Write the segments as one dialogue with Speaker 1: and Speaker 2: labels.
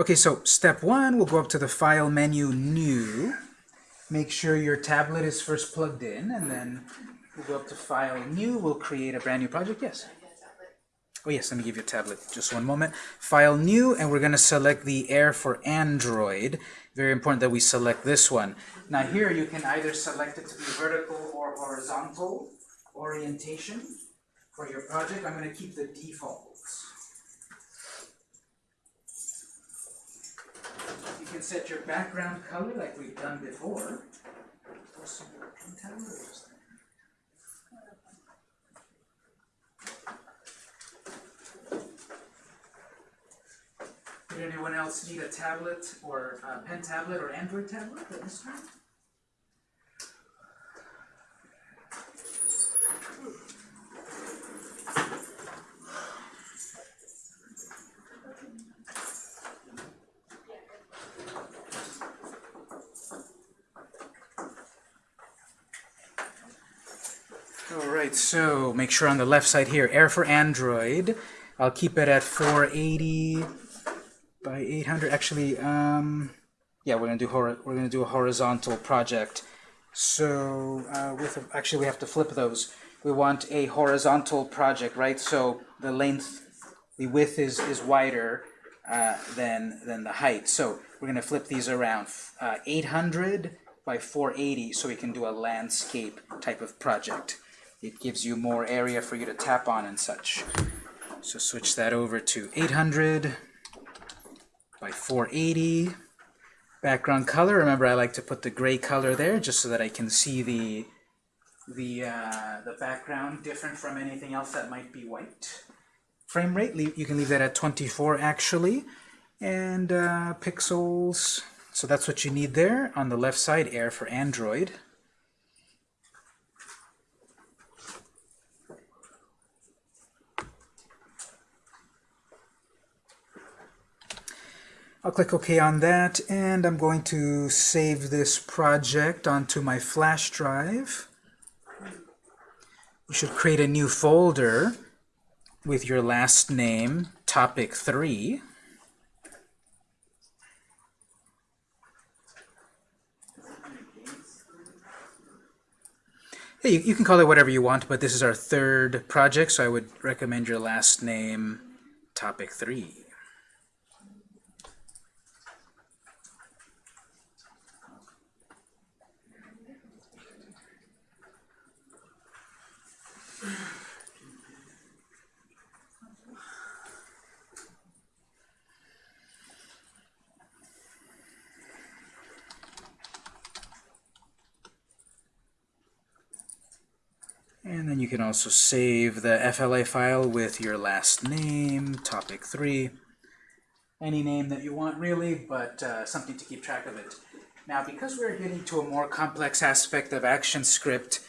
Speaker 1: Okay, so step one, we'll go up to the File menu, New. Make sure your tablet is first plugged in, and then we'll go up to File, New. We'll create a brand new project. Yes? Oh yes, let me give you a tablet. Just one moment. File, New, and we're going to select the Air for Android. Very important that we select this one. Now here you can either select it to be vertical or horizontal orientation for your project. I'm going to keep the defaults. You can set your background color like we've done before. Did anyone else need a tablet or a pen tablet or Android tablet at this time? So make sure on the left side here, Air for Android. I'll keep it at 480 by 800. Actually, um, yeah, we're gonna do we're gonna do a horizontal project. So uh, with a, actually we have to flip those. We want a horizontal project, right? So the length, the width is is wider uh, than than the height. So we're gonna flip these around. Uh, 800 by 480, so we can do a landscape type of project. It gives you more area for you to tap on and such. So switch that over to 800 by 480. Background color, remember I like to put the gray color there just so that I can see the the uh, the background different from anything else that might be white. Frame rate, you can leave that at 24 actually. And uh, pixels, so that's what you need there. On the left side, Air for Android. I'll click OK on that, and I'm going to save this project onto my flash drive. You should create a new folder with your last name, topic 3. Hey, you, you can call it whatever you want, but this is our third project, so I would recommend your last name, topic 3. And you can also save the FLA file with your last name, topic 3, any name that you want really, but uh, something to keep track of it. Now because we're getting to a more complex aspect of ActionScript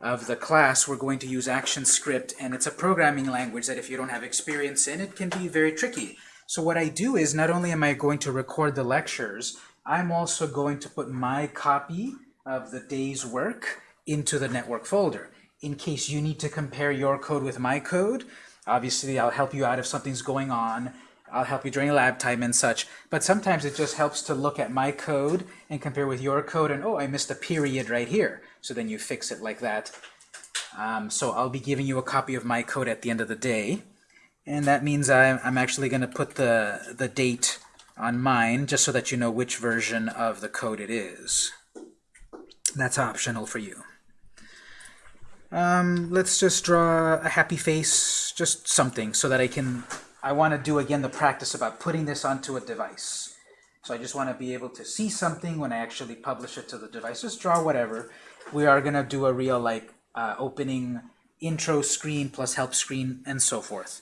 Speaker 1: of the class, we're going to use ActionScript, and it's a programming language that if you don't have experience in, it can be very tricky. So what I do is not only am I going to record the lectures, I'm also going to put my copy of the day's work into the network folder in case you need to compare your code with my code. Obviously, I'll help you out if something's going on. I'll help you during lab time and such. But sometimes it just helps to look at my code and compare with your code and, oh, I missed a period right here. So then you fix it like that. Um, so I'll be giving you a copy of my code at the end of the day. And that means I'm, I'm actually going to put the, the date on mine just so that you know which version of the code it is. That's optional for you. Um, let's just draw a happy face, just something, so that I can, I want to do again the practice about putting this onto a device. So I just want to be able to see something when I actually publish it to the device. Just draw whatever. We are going to do a real like uh, opening intro screen plus help screen and so forth.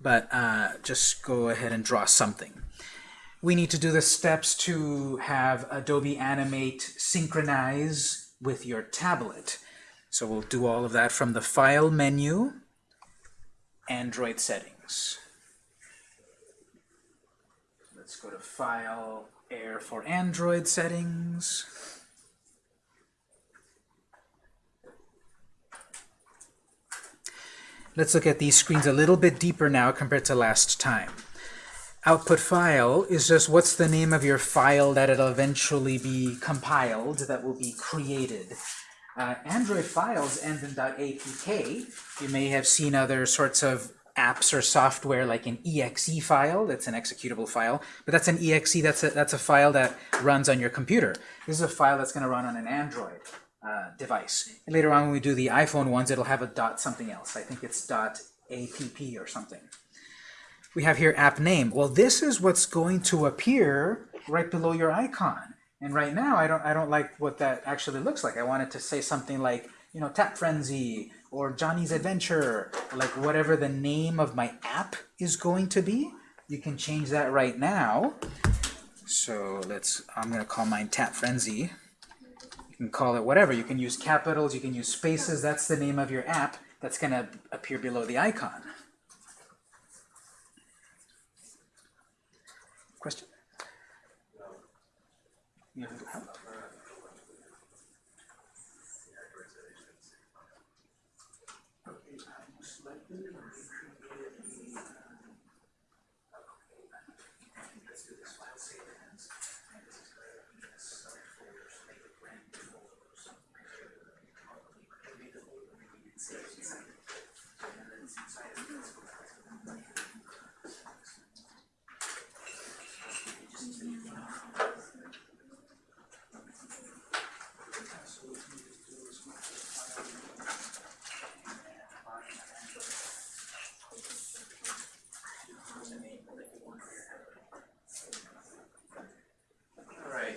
Speaker 1: But uh, just go ahead and draw something. We need to do the steps to have Adobe Animate synchronize with your tablet. So we'll do all of that from the File menu, Android settings. Let's go to File, Air for Android settings. Let's look at these screens a little bit deeper now compared to last time. output file is just what's the name of your file that it'll eventually be compiled, that will be created. Uh, Android files end in .apk. You may have seen other sorts of apps or software like an exe file, that's an executable file, but that's an exe, that's a, that's a file that runs on your computer. This is a file that's going to run on an Android uh, device. And later on when we do the iPhone ones, it'll have a dot something else. I think it's dot app or something. We have here app name. Well, this is what's going to appear right below your icon. And right now, I don't, I don't like what that actually looks like. I want it to say something like, you know, Tap Frenzy or Johnny's Adventure, like whatever the name of my app is going to be. You can change that right now. So let's, I'm going to call mine Tap Frenzy. You can call it whatever. You can use capitals, you can use spaces. That's the name of your app that's going to appear below the icon. Have help?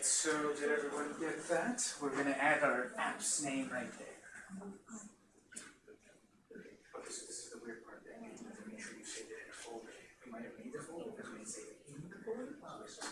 Speaker 1: So did everyone get that? We're going to add our app's name right there. Oh, this, this is the weird part. Then you have to make sure you save it in a folder. You might have made the folder because we didn't save it in the folder. Oh, so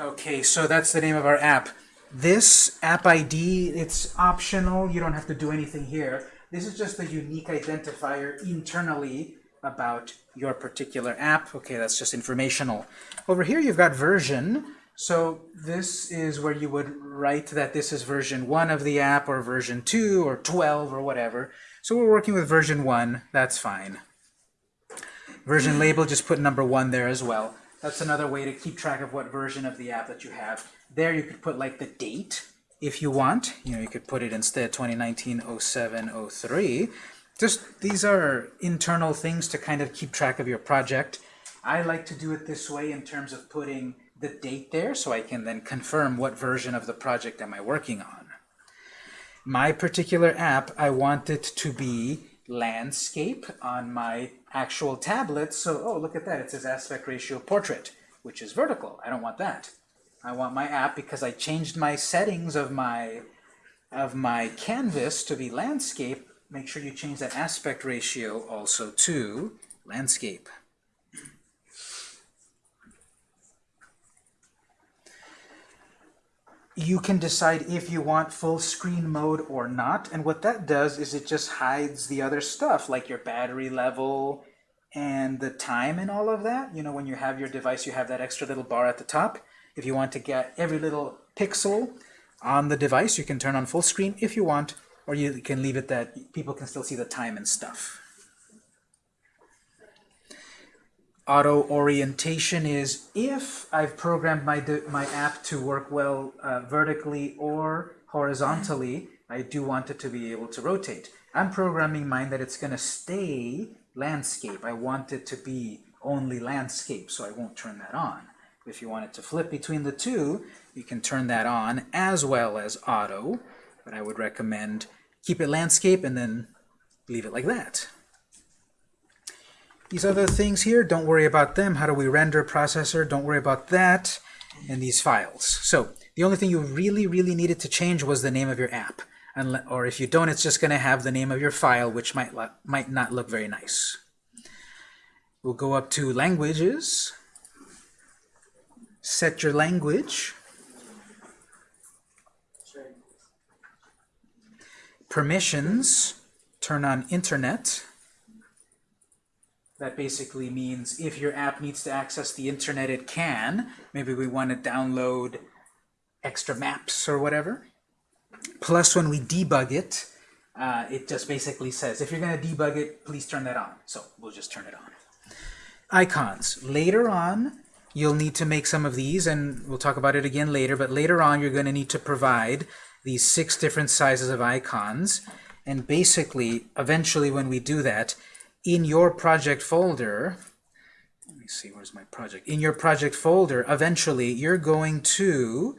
Speaker 1: Okay, so that's the name of our app. This app ID, it's optional. You don't have to do anything here. This is just a unique identifier internally about your particular app. Okay, that's just informational. Over here you've got version. So this is where you would write that this is version 1 of the app or version 2 or 12 or whatever. So we're working with version 1. That's fine. Version label, just put number 1 there as well. That's another way to keep track of what version of the app that you have. There you could put like the date if you want. You know, you could put it instead 2019-07-03. Just these are internal things to kind of keep track of your project. I like to do it this way in terms of putting the date there so I can then confirm what version of the project am I working on. My particular app, I want it to be landscape on my actual tablet. So, oh, look at that. It says aspect ratio portrait, which is vertical. I don't want that. I want my app because I changed my settings of my of my canvas to be landscape. Make sure you change that aspect ratio also to landscape. You can decide if you want full screen mode or not. And what that does is it just hides the other stuff, like your battery level and the time and all of that. You know, when you have your device, you have that extra little bar at the top. If you want to get every little pixel on the device, you can turn on full screen if you want, or you can leave it that people can still see the time and stuff. Auto orientation is if I've programmed my, my app to work well uh, vertically or horizontally, I do want it to be able to rotate. I'm programming mine that it's going to stay landscape. I want it to be only landscape, so I won't turn that on. If you want it to flip between the two, you can turn that on as well as auto, but I would recommend keep it landscape and then leave it like that. These other things here, don't worry about them. How do we render processor? Don't worry about that. And these files. So the only thing you really, really needed to change was the name of your app. Unle or if you don't, it's just going to have the name of your file, which might, might not look very nice. We'll go up to Languages, set your language, permissions, turn on Internet. That basically means if your app needs to access the internet, it can. Maybe we want to download extra maps or whatever. Plus, when we debug it, uh, it just basically says, if you're going to debug it, please turn that on. So we'll just turn it on. Icons. Later on, you'll need to make some of these, and we'll talk about it again later, but later on you're going to need to provide these six different sizes of icons. And basically, eventually when we do that, in your project folder, let me see, where's my project? In your project folder, eventually you're going to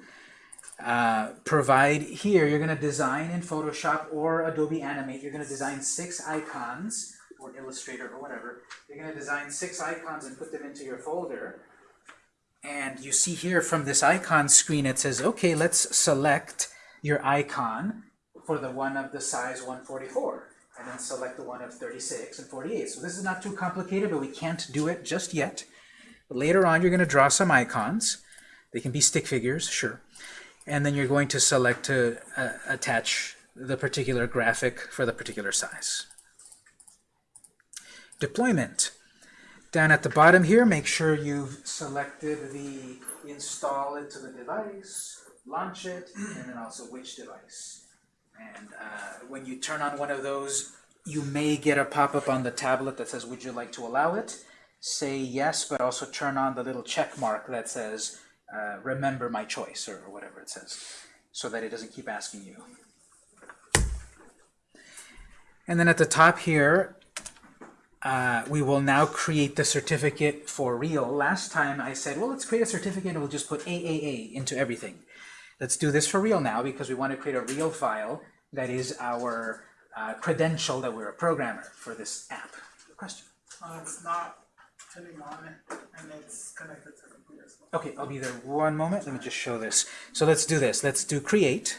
Speaker 1: uh, provide here, you're going to design in Photoshop or Adobe Animate, you're going to design six icons, or Illustrator or whatever. You're going to design six icons and put them into your folder. And you see here from this icon screen, it says, okay, let's select your icon for the one of the size 144 and then select the one of 36 and 48. So this is not too complicated, but we can't do it just yet. But later on, you're going to draw some icons. They can be stick figures, sure. And then you're going to select to uh, attach the particular graphic for the particular size. Deployment. Down at the bottom here, make sure you've selected the install it to the device, launch it, and then also which device. And uh, when you turn on one of those, you may get a pop-up on the tablet that says, would you like to allow it? Say yes, but also turn on the little check mark that says, uh, remember my choice, or, whatever it says, so that it doesn't keep asking you. And then at the top here, uh, we will now create the certificate for real. Last time I said, well, let's create a certificate and we'll just put AAA into everything. Let's do this for real now because we want to create a real file that is our uh, credential that we're a programmer for this app. Question?
Speaker 2: Uh, it's not turning on and it's connected to the computer as well.
Speaker 1: Okay, I'll be there one moment. Let me just show this. So let's do this. Let's do create.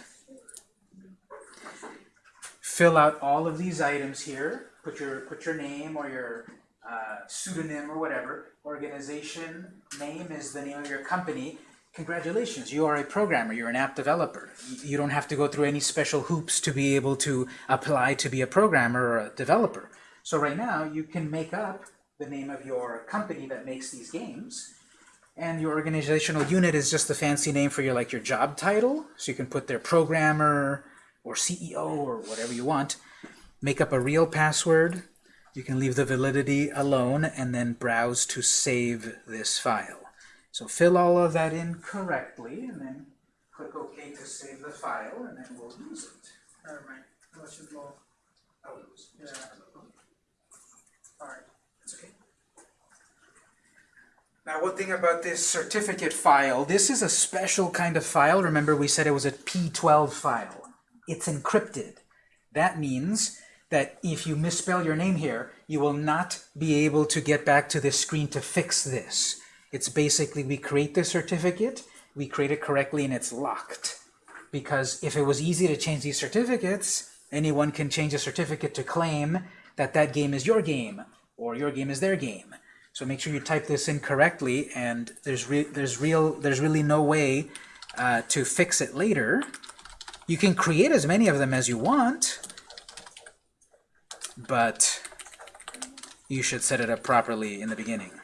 Speaker 1: Fill out all of these items here. Put your put your name or your uh, pseudonym or whatever. Organization name is the name of your company. Congratulations, you are a programmer, you're an app developer. You don't have to go through any special hoops to be able to apply to be a programmer or a developer. So right now, you can make up the name of your company that makes these games, and your organizational unit is just the fancy name for your like your job title. So you can put their programmer or CEO or whatever you want. Make up a real password. You can leave the validity alone and then browse to save this file. So fill all of that in correctly, and then click OK to save the file, and then we'll use it.
Speaker 2: Never mind. Let's just go.
Speaker 1: Oh,
Speaker 2: Yeah. Alright.
Speaker 1: That's okay. Now, one thing about this certificate file, this is a special kind of file. Remember, we said it was a P12 file. It's encrypted. That means that if you misspell your name here, you will not be able to get back to this screen to fix this. It's basically we create the certificate, we create it correctly, and it's locked. Because if it was easy to change these certificates, anyone can change a certificate to claim that that game is your game, or your game is their game. So make sure you type this in correctly, and there's re there's real there's really no way uh, to fix it later. You can create as many of them as you want, but you should set it up properly in the beginning.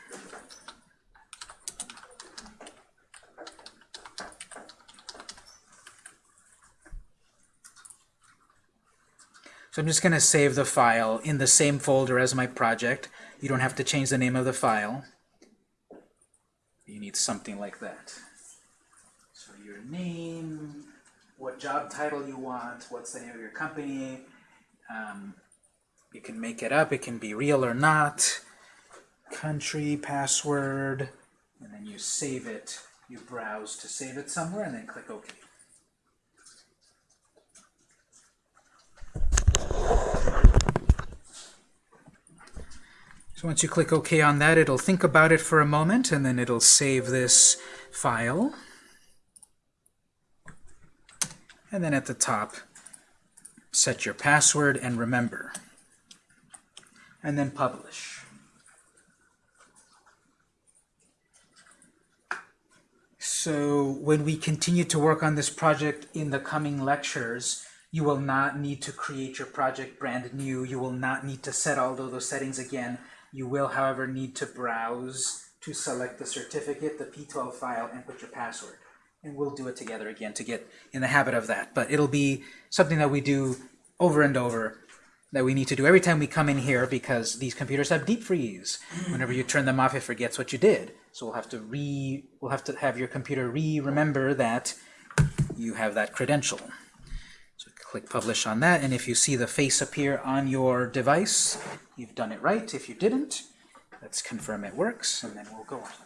Speaker 1: So I'm just going to save the file in the same folder as my project. You don't have to change the name of the file. You need something like that. So your name, what job title you want, what's the name of your company. Um, you can make it up, it can be real or not. Country, password, and then you save it. You browse to save it somewhere and then click OK. So once you click OK on that, it'll think about it for a moment, and then it'll save this file. And then at the top, set your password, and remember. And then publish. So when we continue to work on this project in the coming lectures, you will not need to create your project brand new. You will not need to set all of those settings again. You will, however, need to browse to select the certificate, the P12 file, and put your password. And we'll do it together again to get in the habit of that. But it'll be something that we do over and over that we need to do every time we come in here because these computers have deep freeze. Mm. Whenever you turn them off, it forgets what you did. So we'll have to re we'll have to have your computer re-remember that you have that credential. Click publish on that, and if you see the face appear on your device, you've done it right. If you didn't, let's confirm it works, and then we'll go on.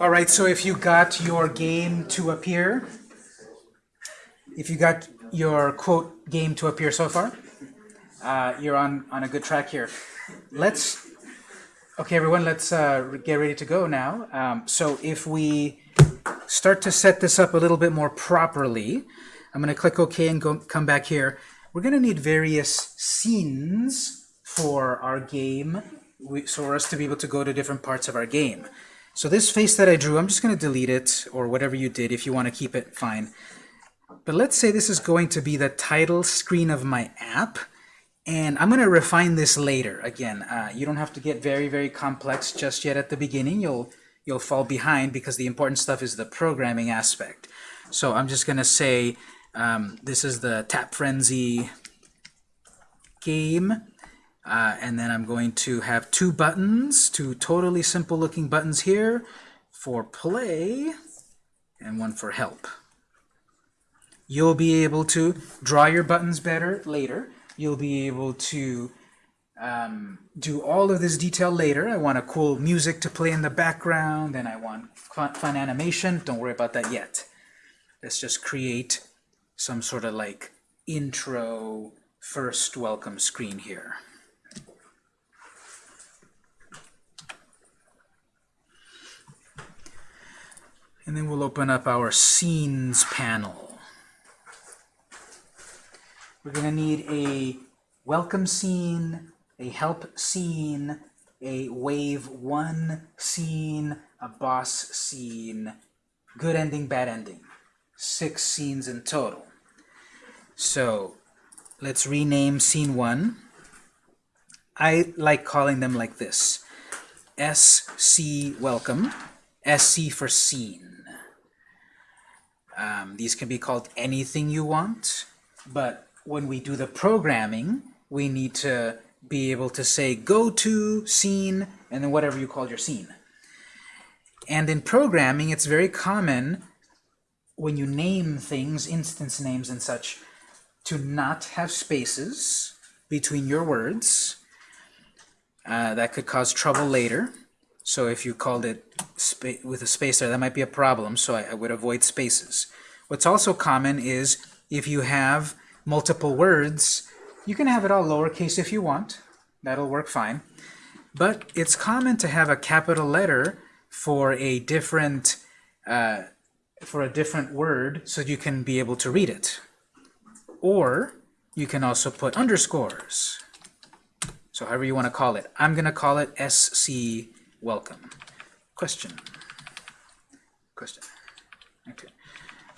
Speaker 1: All right, so if you got your game to appear, if you got your quote game to appear so far, uh, you're on, on a good track here. Let's, okay everyone, let's uh, get ready to go now. Um, so if we start to set this up a little bit more properly, I'm going to click OK and go, come back here. We're going to need various scenes for our game, we, so for us to be able to go to different parts of our game. So this face that I drew, I'm just going to delete it, or whatever you did. If you want to keep it, fine. But let's say this is going to be the title screen of my app, and I'm going to refine this later. Again, uh, you don't have to get very, very complex just yet at the beginning. You'll, you'll fall behind because the important stuff is the programming aspect. So I'm just going to say um, this is the Tap Frenzy game. Uh, and then I'm going to have two buttons, two totally simple looking buttons here for play and one for help. You'll be able to draw your buttons better later. You'll be able to um, do all of this detail later. I want a cool music to play in the background and I want fun, fun animation. Don't worry about that yet. Let's just create some sort of like intro first welcome screen here. And then we'll open up our Scenes panel. We're going to need a welcome scene, a help scene, a wave one scene, a boss scene, good ending, bad ending. Six scenes in total. So let's rename scene one. I like calling them like this. SC welcome, SC for scene. Um, these can be called anything you want, but when we do the programming, we need to be able to say go to scene and then whatever you call your scene. And in programming, it's very common when you name things, instance names and such, to not have spaces between your words. Uh, that could cause trouble later. So if you called it with a space there, that might be a problem, so I, I would avoid spaces. What's also common is if you have multiple words, you can have it all lowercase if you want. That'll work fine. But it's common to have a capital letter for a different uh, for a different word so you can be able to read it. Or you can also put underscores. So however you want to call it. I'm going to call it SC welcome. Question. Question. Okay.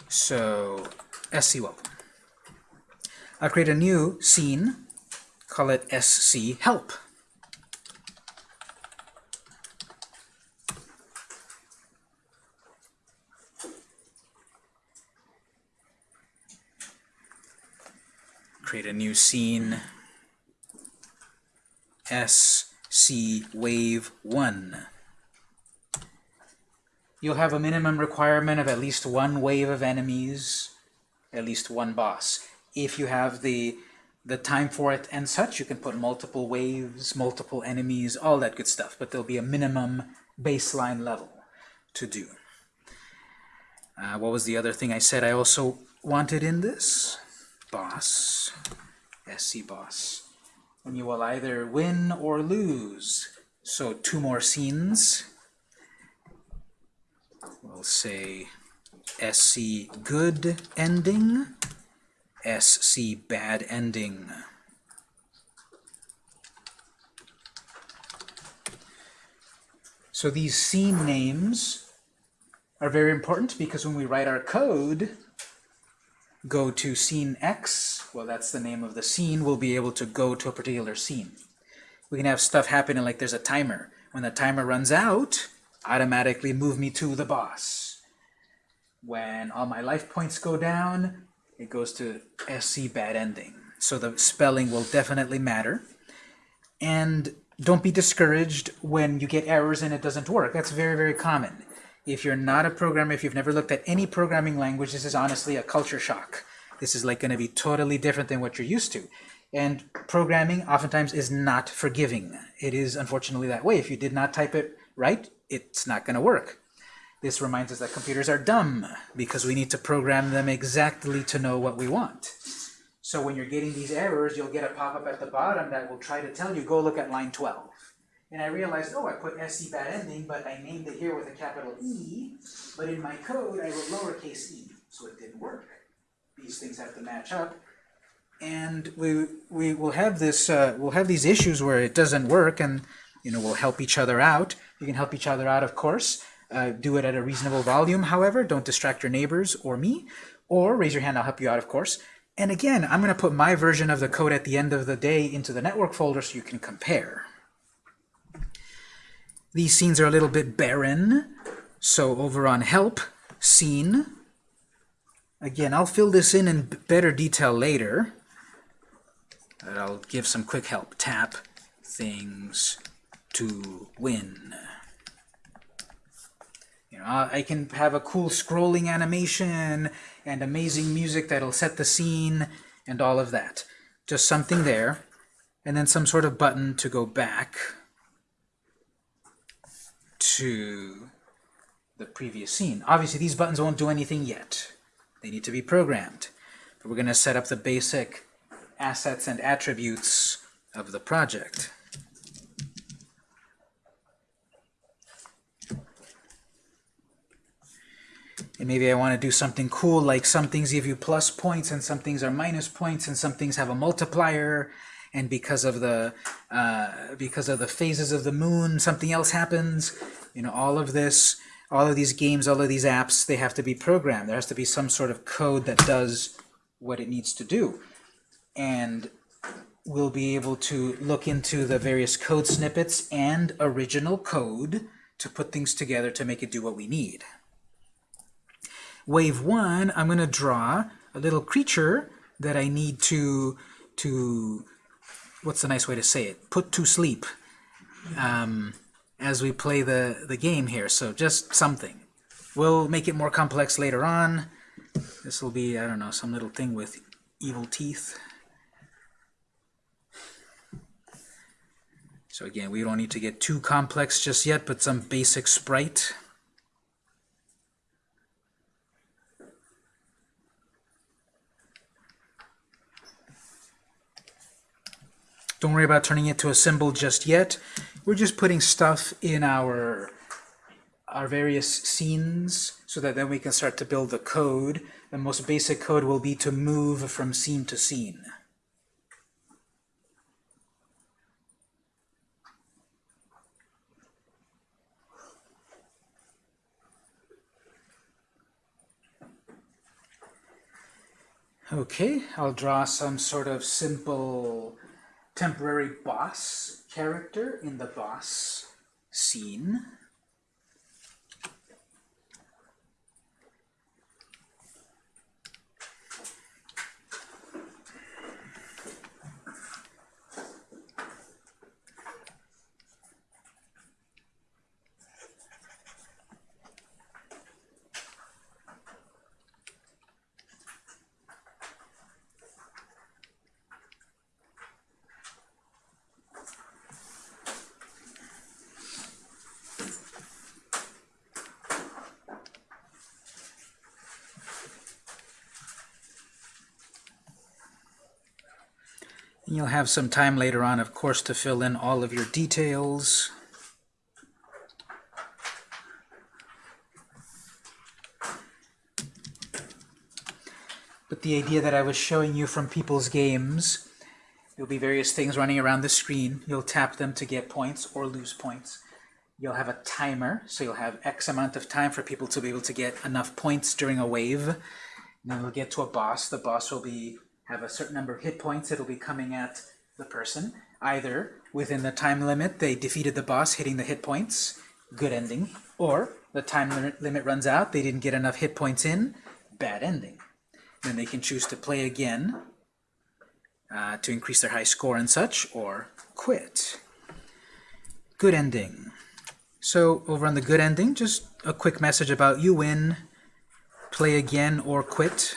Speaker 1: So SC welcome. I'll create a new scene, call it SC help. Create a new scene. SC wave 1 you'll have a minimum requirement of at least one wave of enemies at least one boss. If you have the the time for it and such you can put multiple waves multiple enemies all that good stuff but there'll be a minimum baseline level to do. Uh, what was the other thing I said I also wanted in this boss, SC boss. And you will either win or lose. So two more scenes. We'll say SC good ending, SC bad ending. So these scene names are very important because when we write our code, go to scene X, well that's the name of the scene, we'll be able to go to a particular scene. We can have stuff happening like there's a timer. When the timer runs out, automatically move me to the boss. When all my life points go down, it goes to SC bad ending. So the spelling will definitely matter. And don't be discouraged when you get errors and it doesn't work. That's very, very common. If you're not a programmer, if you've never looked at any programming language, this is honestly a culture shock. This is like going to be totally different than what you're used to. And programming oftentimes is not forgiving. It is unfortunately that way. If you did not type it right, it's not going to work. This reminds us that computers are dumb because we need to program them exactly to know what we want. So when you're getting these errors, you'll get a pop-up at the bottom that will try to tell you, go look at line 12. And I realized, oh, I put SC bad ending, but I named it here with a capital E, but in my code I wrote lowercase e, so it didn't work. These things have to match up. And we, we will have this, uh, we'll have these issues where it doesn't work, and you know, we'll help each other out. You can help each other out, of course. Uh, do it at a reasonable volume, however. Don't distract your neighbors or me. Or raise your hand, I'll help you out, of course. And again, I'm going to put my version of the code at the end of the day into the network folder so you can compare. These scenes are a little bit barren. So over on help, scene. Again, I'll fill this in in better detail later. But I'll give some quick help. Tap things to win. You know, I can have a cool scrolling animation and amazing music that'll set the scene and all of that. Just something there. And then some sort of button to go back to the previous scene. Obviously, these buttons won't do anything yet. They need to be programmed. But we're going to set up the basic assets and attributes of the project. And maybe I want to do something cool, like some things give you plus points and some things are minus points and some things have a multiplier. and because of the uh, because of the phases of the moon, something else happens. You know, all of this, all of these games, all of these apps, they have to be programmed. There has to be some sort of code that does what it needs to do, and we'll be able to look into the various code snippets and original code to put things together to make it do what we need. Wave one, I'm going to draw a little creature that I need to, to, what's the nice way to say it? Put to sleep um, as we play the, the game here. So just something. We'll make it more complex later on. This will be, I don't know, some little thing with evil teeth. So again, we don't need to get too complex just yet, but some basic sprite. Don't worry about turning it to a symbol just yet. We're just putting stuff in our our various scenes so that then we can start to build the code. The most basic code will be to move from scene to scene. Okay, I'll draw some sort of simple temporary boss character in the boss scene. You'll have some time later on, of course, to fill in all of your details. But the idea that I was showing you from people's games, there'll be various things running around the screen. You'll tap them to get points or lose points. You'll have a timer, so you'll have X amount of time for people to be able to get enough points during a wave. And then we'll get to a boss. The boss will be have a certain number of hit points. It'll be coming at the person. Either within the time limit, they defeated the boss, hitting the hit points, good ending. Or the time limit runs out, they didn't get enough hit points in, bad ending. Then they can choose to play again uh, to increase their high score and such, or quit. Good ending. So over on the good ending, just a quick message about you win, play again or quit.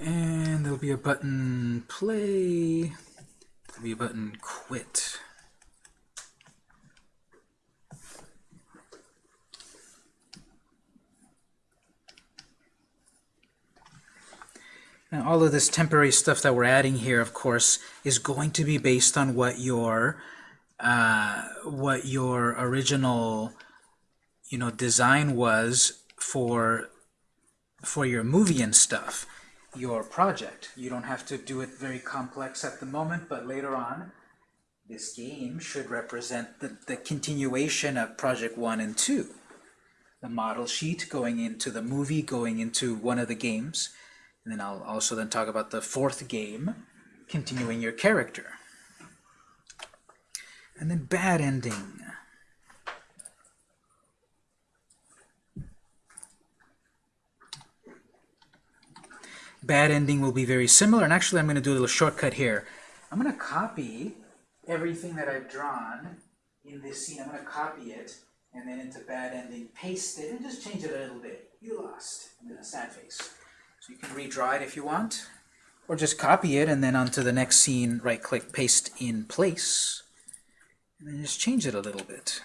Speaker 1: And there'll be a button play, there'll be a button quit. Now all of this temporary stuff that we're adding here, of course, is going to be based on what your uh, what your original you know design was for for your movie and stuff, your project. You don't have to do it very complex at the moment, but later on, this game should represent the, the continuation of project one and two. The model sheet going into the movie, going into one of the games, and then I'll also then talk about the fourth game, continuing your character. And then bad ending. Bad ending will be very similar, and actually I'm going to do a little shortcut here. I'm going to copy everything that I've drawn in this scene. I'm going to copy it, and then into bad ending, paste it, and just change it a little bit. You lost, and then a sad face. So you can redraw it if you want, or just copy it, and then onto the next scene, right-click, paste in place, and then just change it a little bit.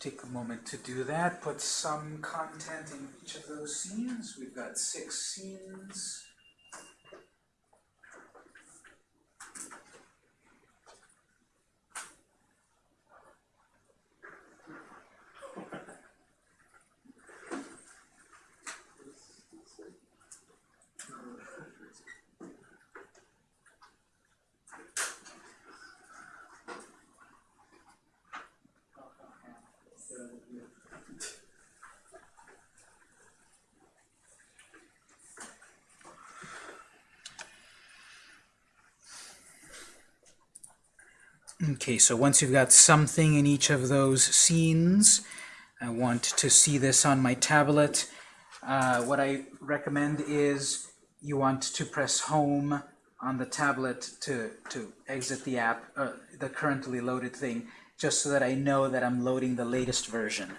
Speaker 1: take a moment to do that. Put some content in each of those scenes. We've got six scenes. Okay, so once you've got something in each of those scenes, I want to see this on my tablet. Uh, what I recommend is you want to press home on the tablet to, to exit the app, uh, the currently loaded thing, just so that I know that I'm loading the latest version.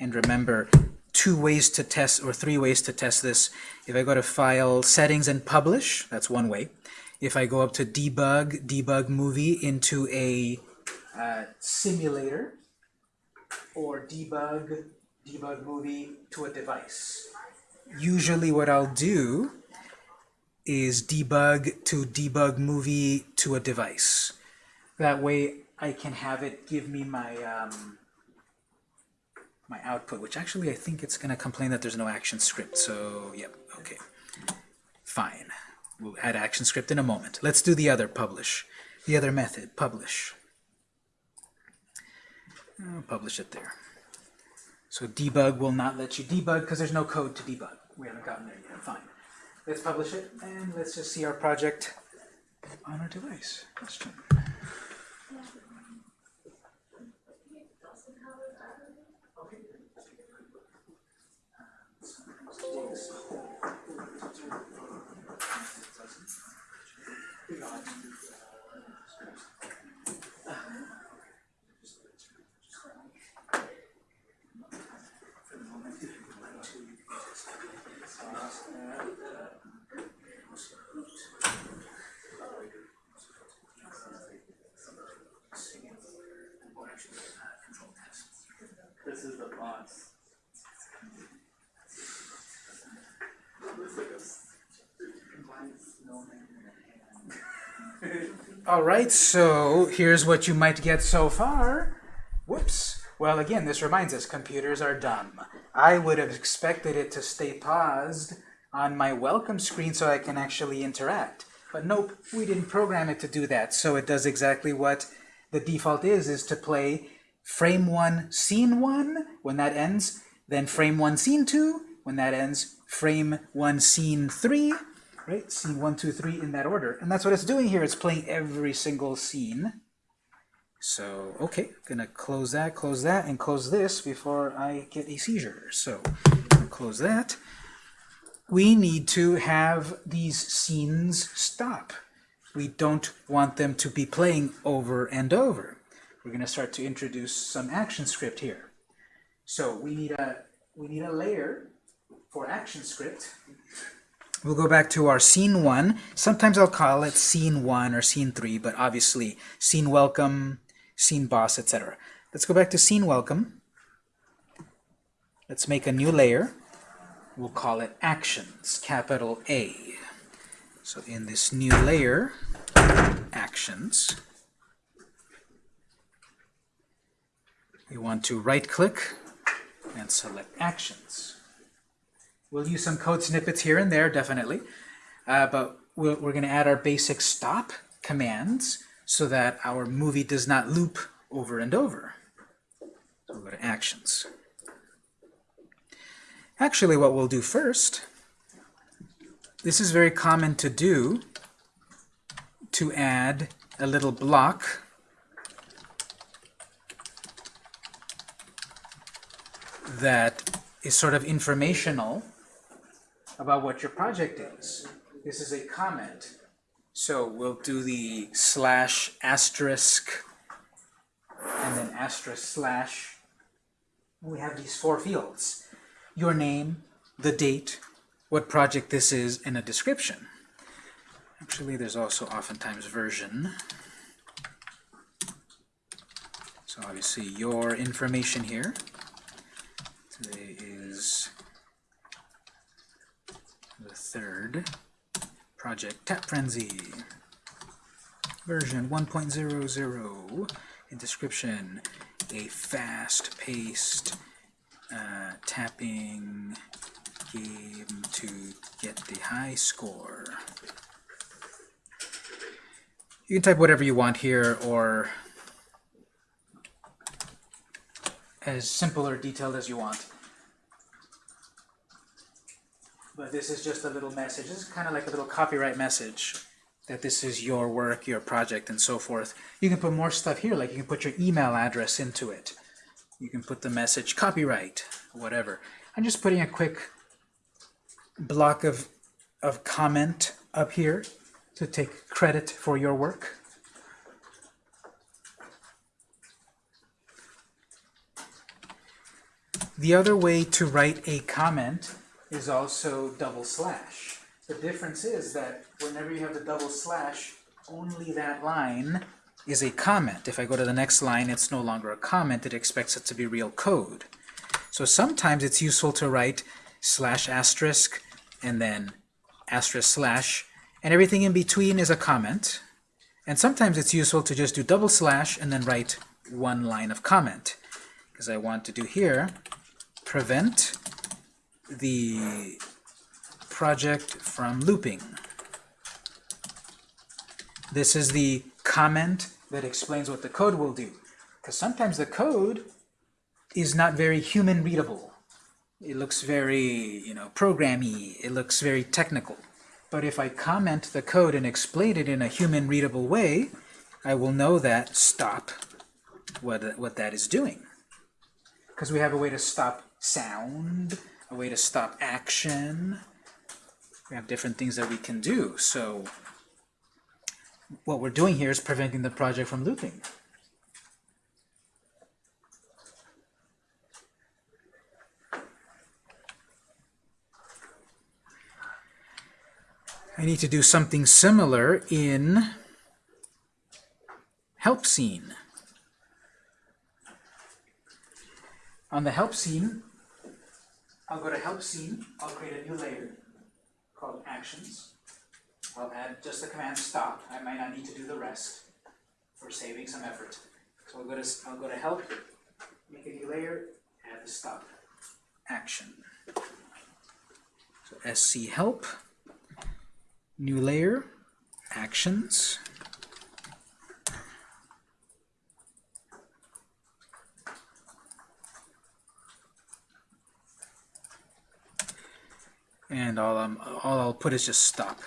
Speaker 1: And remember, two ways to test, or three ways to test this. If I go to File, Settings, and Publish, that's one way. If I go up to Debug, Debug Movie into a uh, simulator, or Debug, Debug Movie to a device. Usually what I'll do is debug to debug movie to a device. That way I can have it give me my um, my output, which actually I think it's going to complain that there's no action script. So, yep, okay. Fine. We'll add action script in a moment. Let's do the other, publish. The other method, publish. I'll publish it there. So debug will not let you debug because there's no code to debug. We haven't gotten there yet. Fine. Let's publish it, and let's just see our project on our device. Question. All right, so here's what you might get so far. Whoops. Well, again, this reminds us, computers are dumb. I would have expected it to stay paused on my welcome screen so I can actually interact. But nope, we didn't program it to do that. So it does exactly what the default is, is to play frame 1, scene 1, when that ends, then frame 1, scene 2, when that ends, frame 1, scene 3, right? Scene one, two, three in that order. And that's what it's doing here. It's playing every single scene. So, okay, gonna close that, close that, and close this before I get a seizure. So, close that. We need to have these scenes stop. We don't want them to be playing over and over. We're gonna start to introduce some action script here. So we need a we need a layer for action script. We'll go back to our scene one. Sometimes I'll call it scene one or scene three, but obviously scene welcome, scene boss, etc. Let's go back to scene welcome. Let's make a new layer. We'll call it actions, capital A. So in this new layer, actions, we want to right click and select actions. We'll use some code snippets here and there, definitely, uh, but we're, we're going to add our basic stop commands so that our movie does not loop over and over. So we'll go to actions. Actually, what we'll do first, this is very common to do, to add a little block that is sort of informational about what your project is. This is a comment. So we'll do the slash asterisk and then asterisk slash. We have these four fields. Your name, the date, what project this is, and a description. Actually, there's also oftentimes version. So obviously your information here. Today is the third project Tap Frenzy version 1.00 in description a fast-paced uh, tapping game to get the high score. You can type whatever you want here or as simple or detailed as you want. But this is just a little message. This is kind of like a little copyright message that this is your work, your project, and so forth. You can put more stuff here, like you can put your email address into it. You can put the message copyright, whatever. I'm just putting a quick block of, of comment up here to take credit for your work. The other way to write a comment is also double slash. The difference is that whenever you have the double slash, only that line is a comment. If I go to the next line, it's no longer a comment. It expects it to be real code. So sometimes it's useful to write slash asterisk and then asterisk slash, and everything in between is a comment. And sometimes it's useful to just do double slash and then write one line of comment. Because I want to do here, prevent the project from looping. This is the comment that explains what the code will do. Because sometimes the code is not very human readable. It looks very, you know, programmy. It looks very technical. But if I comment the code and explain it in a human readable way, I will know that stop what, what that is doing. Because we have a way to stop sound, a way to stop action. We have different things that we can do. So what we're doing here is preventing the project from looping. I need to do something similar in help scene. On the help scene, I'll go to help scene, I'll create a new layer called actions. I'll add just the command stop. I might not need to do the rest for saving some effort. So I'll go to I'll go to help, make a new layer, add the stop action. So sc help, new layer, actions. And all, all I'll put is just stop.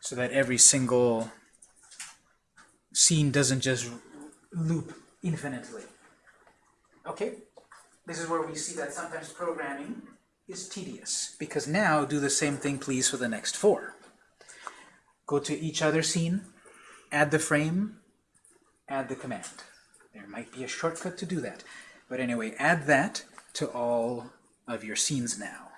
Speaker 1: So that every single scene doesn't just loop infinitely. Okay, this is where we see that sometimes programming is tedious. Because now, do the same thing please for the next four. Go to each other scene, add the frame, add the command. There might be a shortcut to do that. But anyway, add that to all of your scenes now.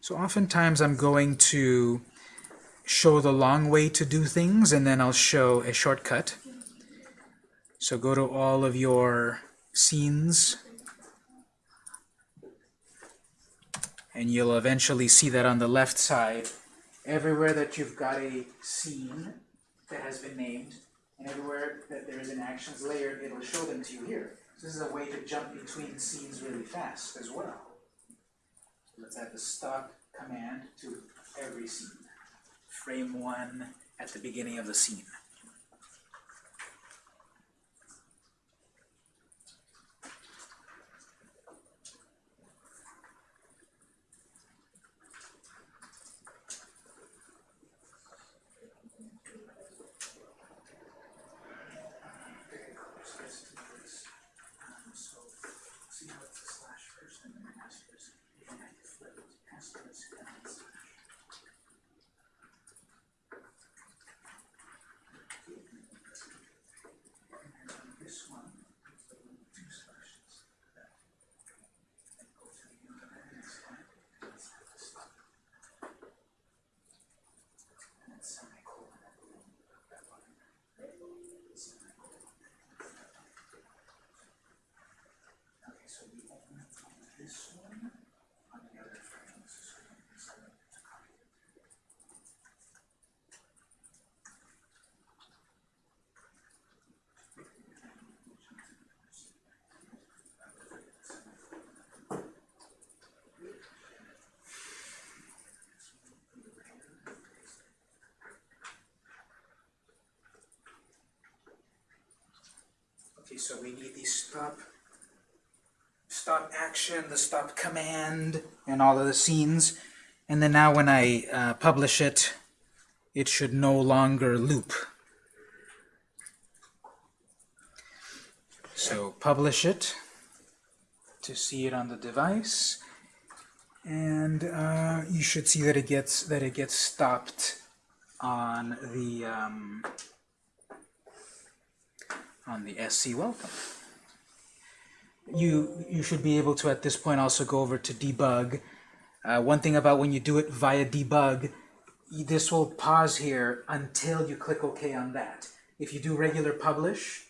Speaker 1: So oftentimes I'm going to show the long way to do things, and then I'll show a shortcut. So go to all of your scenes, and you'll eventually see that on the left side, everywhere that you've got a scene that has been named, and everywhere that there is an actions layer, it'll show them to you here. So this is a way to jump between scenes really fast as well. Let's add the stop command to every scene. Frame one at the beginning of the scene. So, see how it's a slash first and then an asterisk, and then you flip it, asterisk, and then slash. So the element on this one, on the other frame, this is this element to copy. Okay, so we need the stop, stop action, the stop command, and all of the scenes. And then now when I uh, publish it, it should no longer loop. So publish it to see it on the device, and uh, you should see that it gets that it gets stopped on the um, on the SC welcome. You, you should be able to, at this point, also go over to debug. Uh, one thing about when you do it via debug, this will pause here until you click OK on that. If you do regular publish,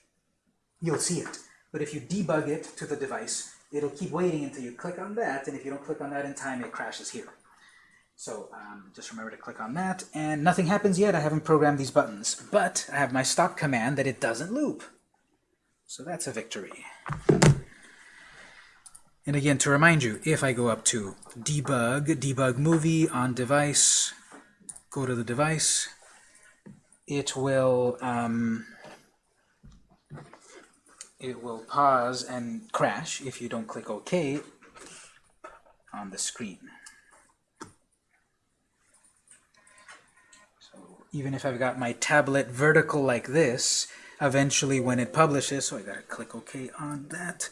Speaker 1: you'll see it. But if you debug it to the device, it'll keep waiting until you click on that, and if you don't click on that in time, it crashes here. So um, just remember to click on that, and nothing happens yet. I haven't programmed these buttons, but I have my stop command that it doesn't loop. So that's a victory. And again, to remind you, if I go up to debug, debug movie on device, go to the device, it will um, it will pause and crash if you don't click OK on the screen. So even if I've got my tablet vertical like this, eventually when it publishes, so I gotta click OK on that,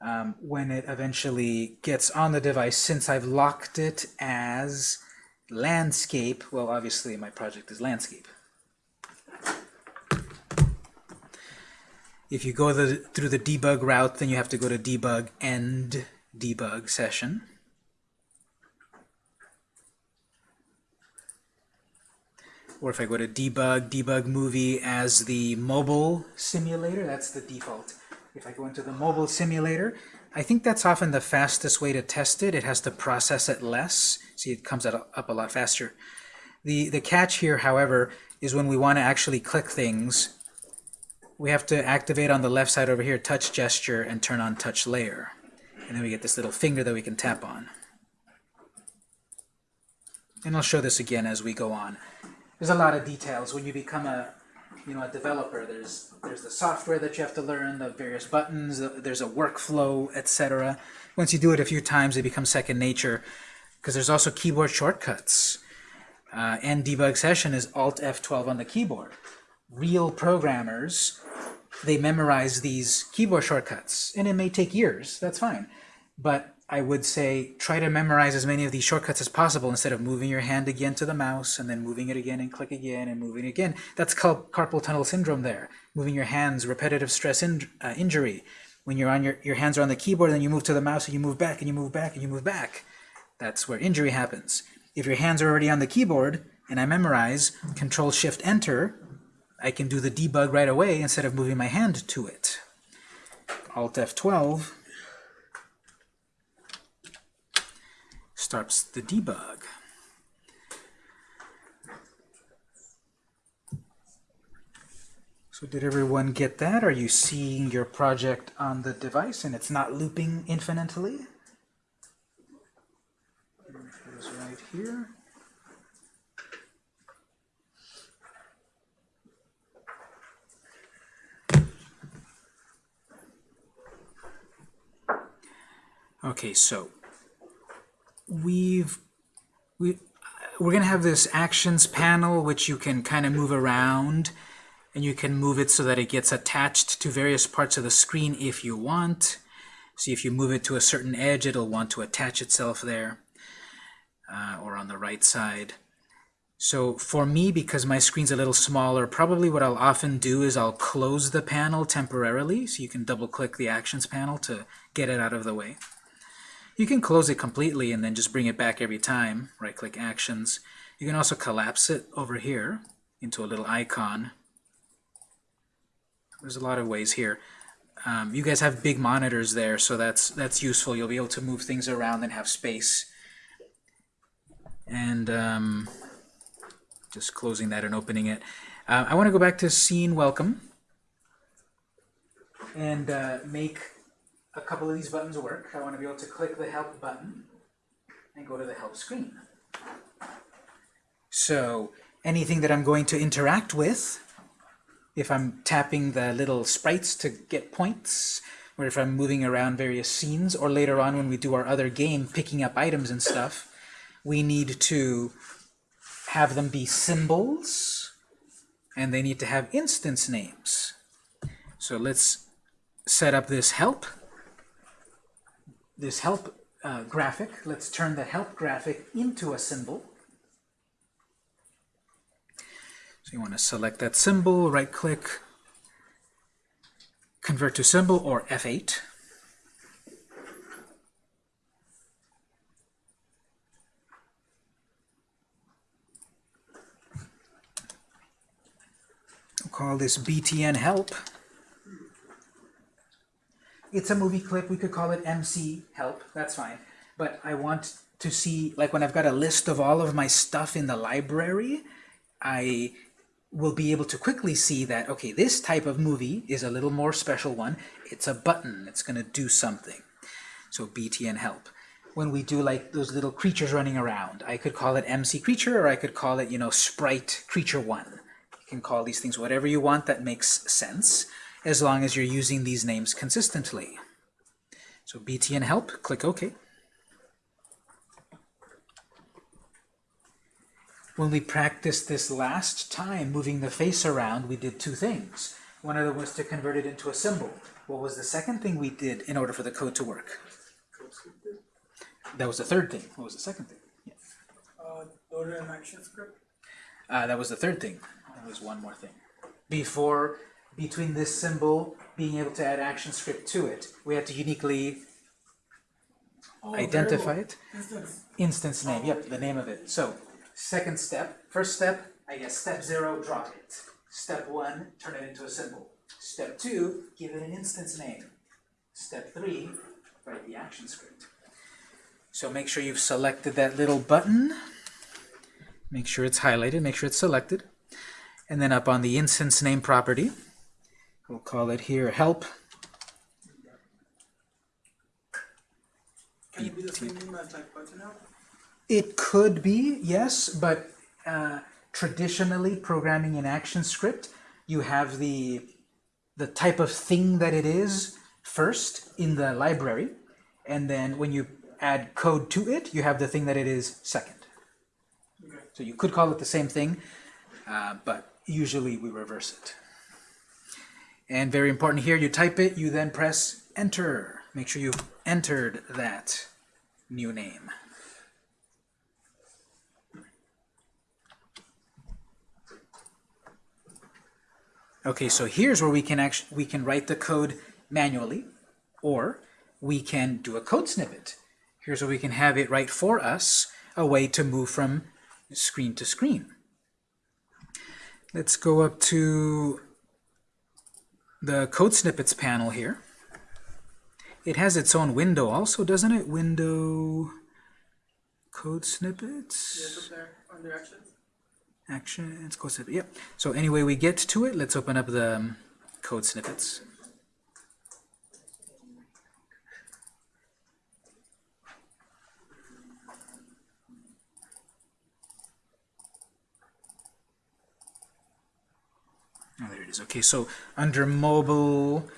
Speaker 1: um, when it eventually gets on the device, since I've locked it as landscape, well obviously my project is landscape. If you go the, through the debug route, then you have to go to debug end debug session. Or if I go to debug, debug movie as the mobile simulator, that's the default. If I go into the mobile simulator, I think that's often the fastest way to test it. It has to process it less. See, it comes up a lot faster. The, the catch here, however, is when we want to actually click things, we have to activate on the left side over here touch gesture and turn on touch layer. And then we get this little finger that we can tap on. And I'll show this again as we go on. There's a lot of details. When you become a you know, a developer, there's there's the software that you have to learn, the various buttons, there's a workflow, etc. Once you do it a few times, it becomes second nature, because there's also keyboard shortcuts. Uh, and debug session is Alt F12 on the keyboard. Real programmers, they memorize these keyboard shortcuts, and it may take years. That's fine, but I would say try to memorize as many of these shortcuts as possible instead of moving your hand again to the mouse and then moving it again and click again and moving again. That's called carpal tunnel syndrome there. Moving your hands, repetitive stress in, uh, injury. When you're on your, your hands are on the keyboard and then you move to the mouse and you move back and you move back and you move back. That's where injury happens. If your hands are already on the keyboard and I memorize Control Shift Enter, I can do the debug right away instead of moving my hand to it. Alt F12 starts the debug. So did everyone get that? Are you seeing your project on the device and it's not looping infinitely? It right here. Okay, so we've we we're gonna have this actions panel which you can kind of move around and you can move it so that it gets attached to various parts of the screen if you want. See if you move it to a certain edge it'll want to attach itself there uh, or on the right side. So for me because my screen's a little smaller probably what I'll often do is I'll close the panel temporarily so you can double click the actions panel to get it out of the way you can close it completely and then just bring it back every time. Right-click Actions. You can also collapse it over here into a little icon. There's a lot of ways here. um, you guys have big monitors there, so that's that's useful. You'll be able to move things around and have space. And um, just closing that and opening it. Uh, I want to go back to scene welcome and uh, make a couple of these buttons work. I want to be able to click the help button and go to the help screen. So anything that I'm going to interact with, if I'm tapping the little sprites to get points, or if I'm moving around various scenes, or later on when we do our other game, picking up items and stuff, we need to have them be symbols, and they need to have instance names. So let's set up this help, this help uh, graphic. Let's turn the help graphic into a symbol. So you want to select that symbol, right-click, convert to symbol, or F8. We'll call this BTN help. It's a movie clip. We could call it MC help. That's fine. But I want to see, like when I've got a list of all of my stuff in the library, I will be able to quickly see that, okay, this type of movie is a little more special one. It's a button. It's going to do something. So BTN help. When we do like those little creatures running around, I could call it MC creature or I could call it, you know, sprite creature one. You can call these things whatever you want that makes sense as long as you're using these names consistently. So BTN help, click OK. When we practiced this last time, moving the face around, we did two things. One of them was to convert it into a symbol. What was the second thing we did in order for the code to work? That was the third thing. What was the second thing? Yeah.
Speaker 2: Uh, action script.
Speaker 1: Uh, that was the third thing. There was one more thing. Before, between this symbol being able to add action script to it, we had to uniquely
Speaker 2: Oh,
Speaker 1: identify it.
Speaker 2: Instance.
Speaker 1: Instance name, yep, the name of it. So, second step, first step, I guess step zero, drop it. Step one, turn it into a symbol. Step two, give it an instance name. Step three, write the action script. So make sure you've selected that little button. Make sure it's highlighted, make sure it's selected. And then up on the instance name property, we'll call it here help.
Speaker 2: Can it be the same name as like button help?
Speaker 1: It could be, yes, but uh, traditionally programming in action script, you have the the type of thing that it is first in the library, and then when you add code to it, you have the thing that it is second.
Speaker 2: Okay.
Speaker 1: So you could call it the same thing, uh, but usually we reverse it. And very important here, you type it, you then press enter. Make sure you've entered that new name. Okay, so here's where we can actually we can write the code manually, or we can do a code snippet. Here's where we can have it write for us a way to move from screen to screen. Let's go up to the code snippets panel here. It has its own window also, doesn't it? Window code snippets.
Speaker 2: Yes, up there under actions.
Speaker 1: Actions, code snippet, yep. So anyway we get to it, let's open up the um, code snippets. Oh, there it is. Okay, so under mobile,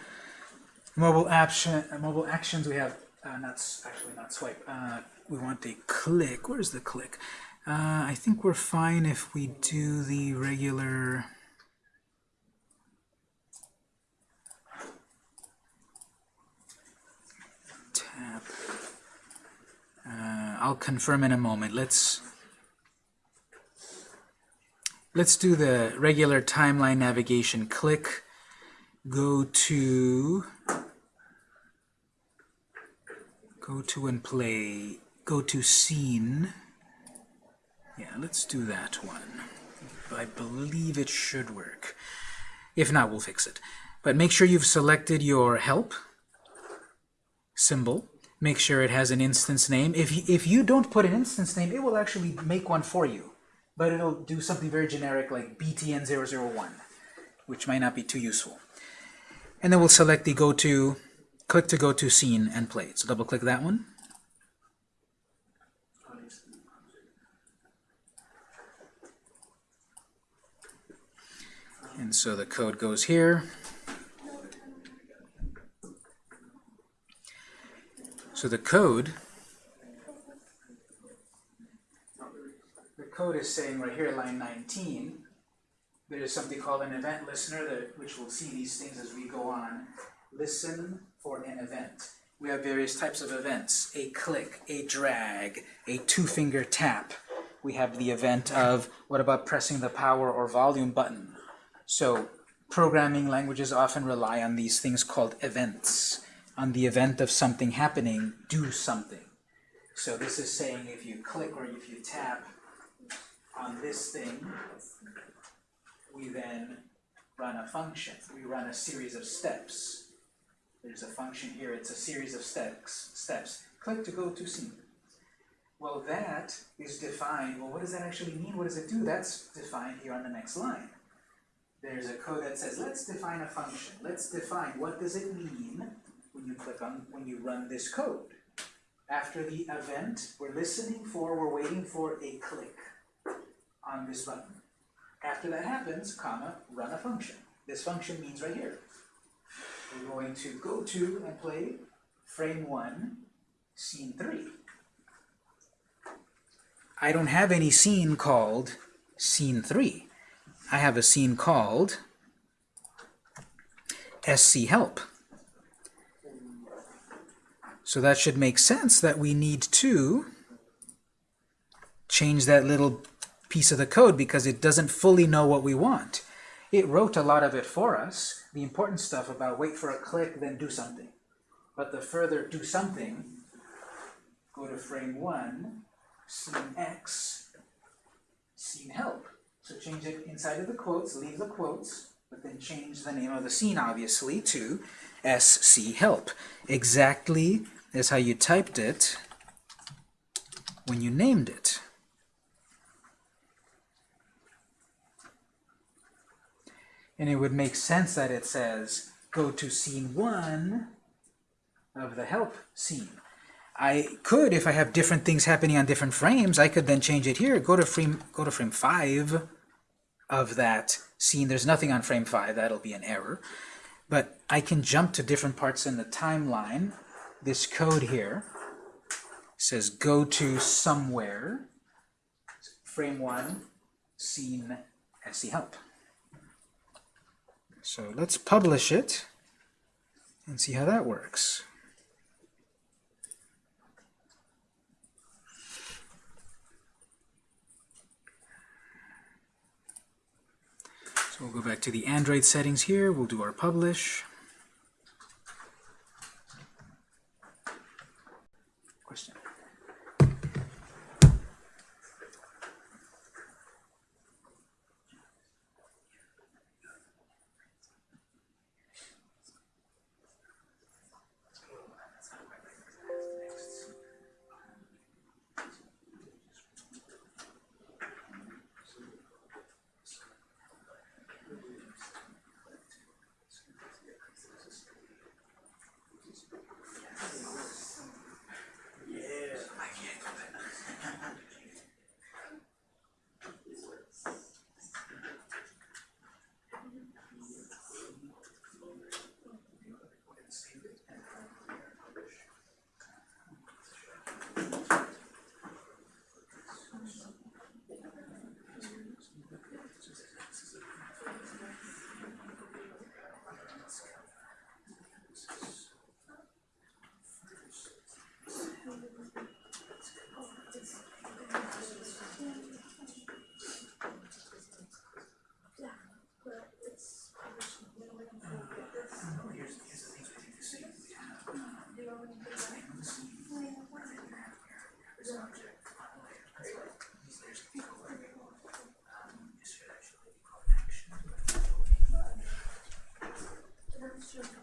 Speaker 1: mobile action, mobile actions, we have uh, not actually not swipe. Uh, we want a click. Where's the click? Uh, I think we're fine if we do the regular. Tap. Uh, I'll confirm in a moment. Let's let's do the regular timeline navigation. Click. Go to. Go to and play. Go to scene. Yeah, let's do that one. I believe it should work. If not, we'll fix it. But make sure you've selected your help symbol. Make sure it has an instance name. If you, if you don't put an instance name, it will actually make one for you. But it'll do something very generic like btn001, which might not be too useful. And then we'll select the go to, click to go to scene and play. So double click that one. And so the code goes here. So the code, code is saying right here, line 19, there's something called an event listener, that, which we'll see these things as we go on. Listen for an event. We have various types of events. A click, a drag, a two-finger tap. We have the event of, what about pressing the power or volume button? So programming languages often rely on these things called events. On the event of something happening, do something. So this is saying if you click or if you tap on this thing, we then run a function. We run a series of steps. There's a function here, it's a series of steps. steps. Click to go to scene. Well, that is defined. Well, what does that actually mean? What does it do? That's defined here on the next line there's a code that says, let's define a function. Let's define what does it mean when you click on, when you run this code. After the event, we're listening for, we're waiting for a click on this button. After that happens, comma, run a function. This function means right here. We're going to go to and play frame one, scene three. I don't have any scene called scene three. I have a scene called SC help. So that should make sense that we need to change that little piece of the code because it doesn't fully know what we want. It wrote a lot of it for us, the important stuff about wait for a click, then do something. But the further do something, go to frame one, scene X, scene help. So change it inside of the quotes, leave the quotes, but then change the name of the scene, obviously, to SC help. Exactly as how you typed it when you named it. And it would make sense that it says, go to scene one of the help scene. I could, if I have different things happening on different frames, I could then change it here. Go to frame, go to frame 5 of that scene. There's nothing on frame 5. That'll be an error. But I can jump to different parts in the timeline. This code here says go to somewhere, frame 1, scene SC help. So let's publish it and see how that works. So we'll go back to the Android settings here. We'll do our publish. Christian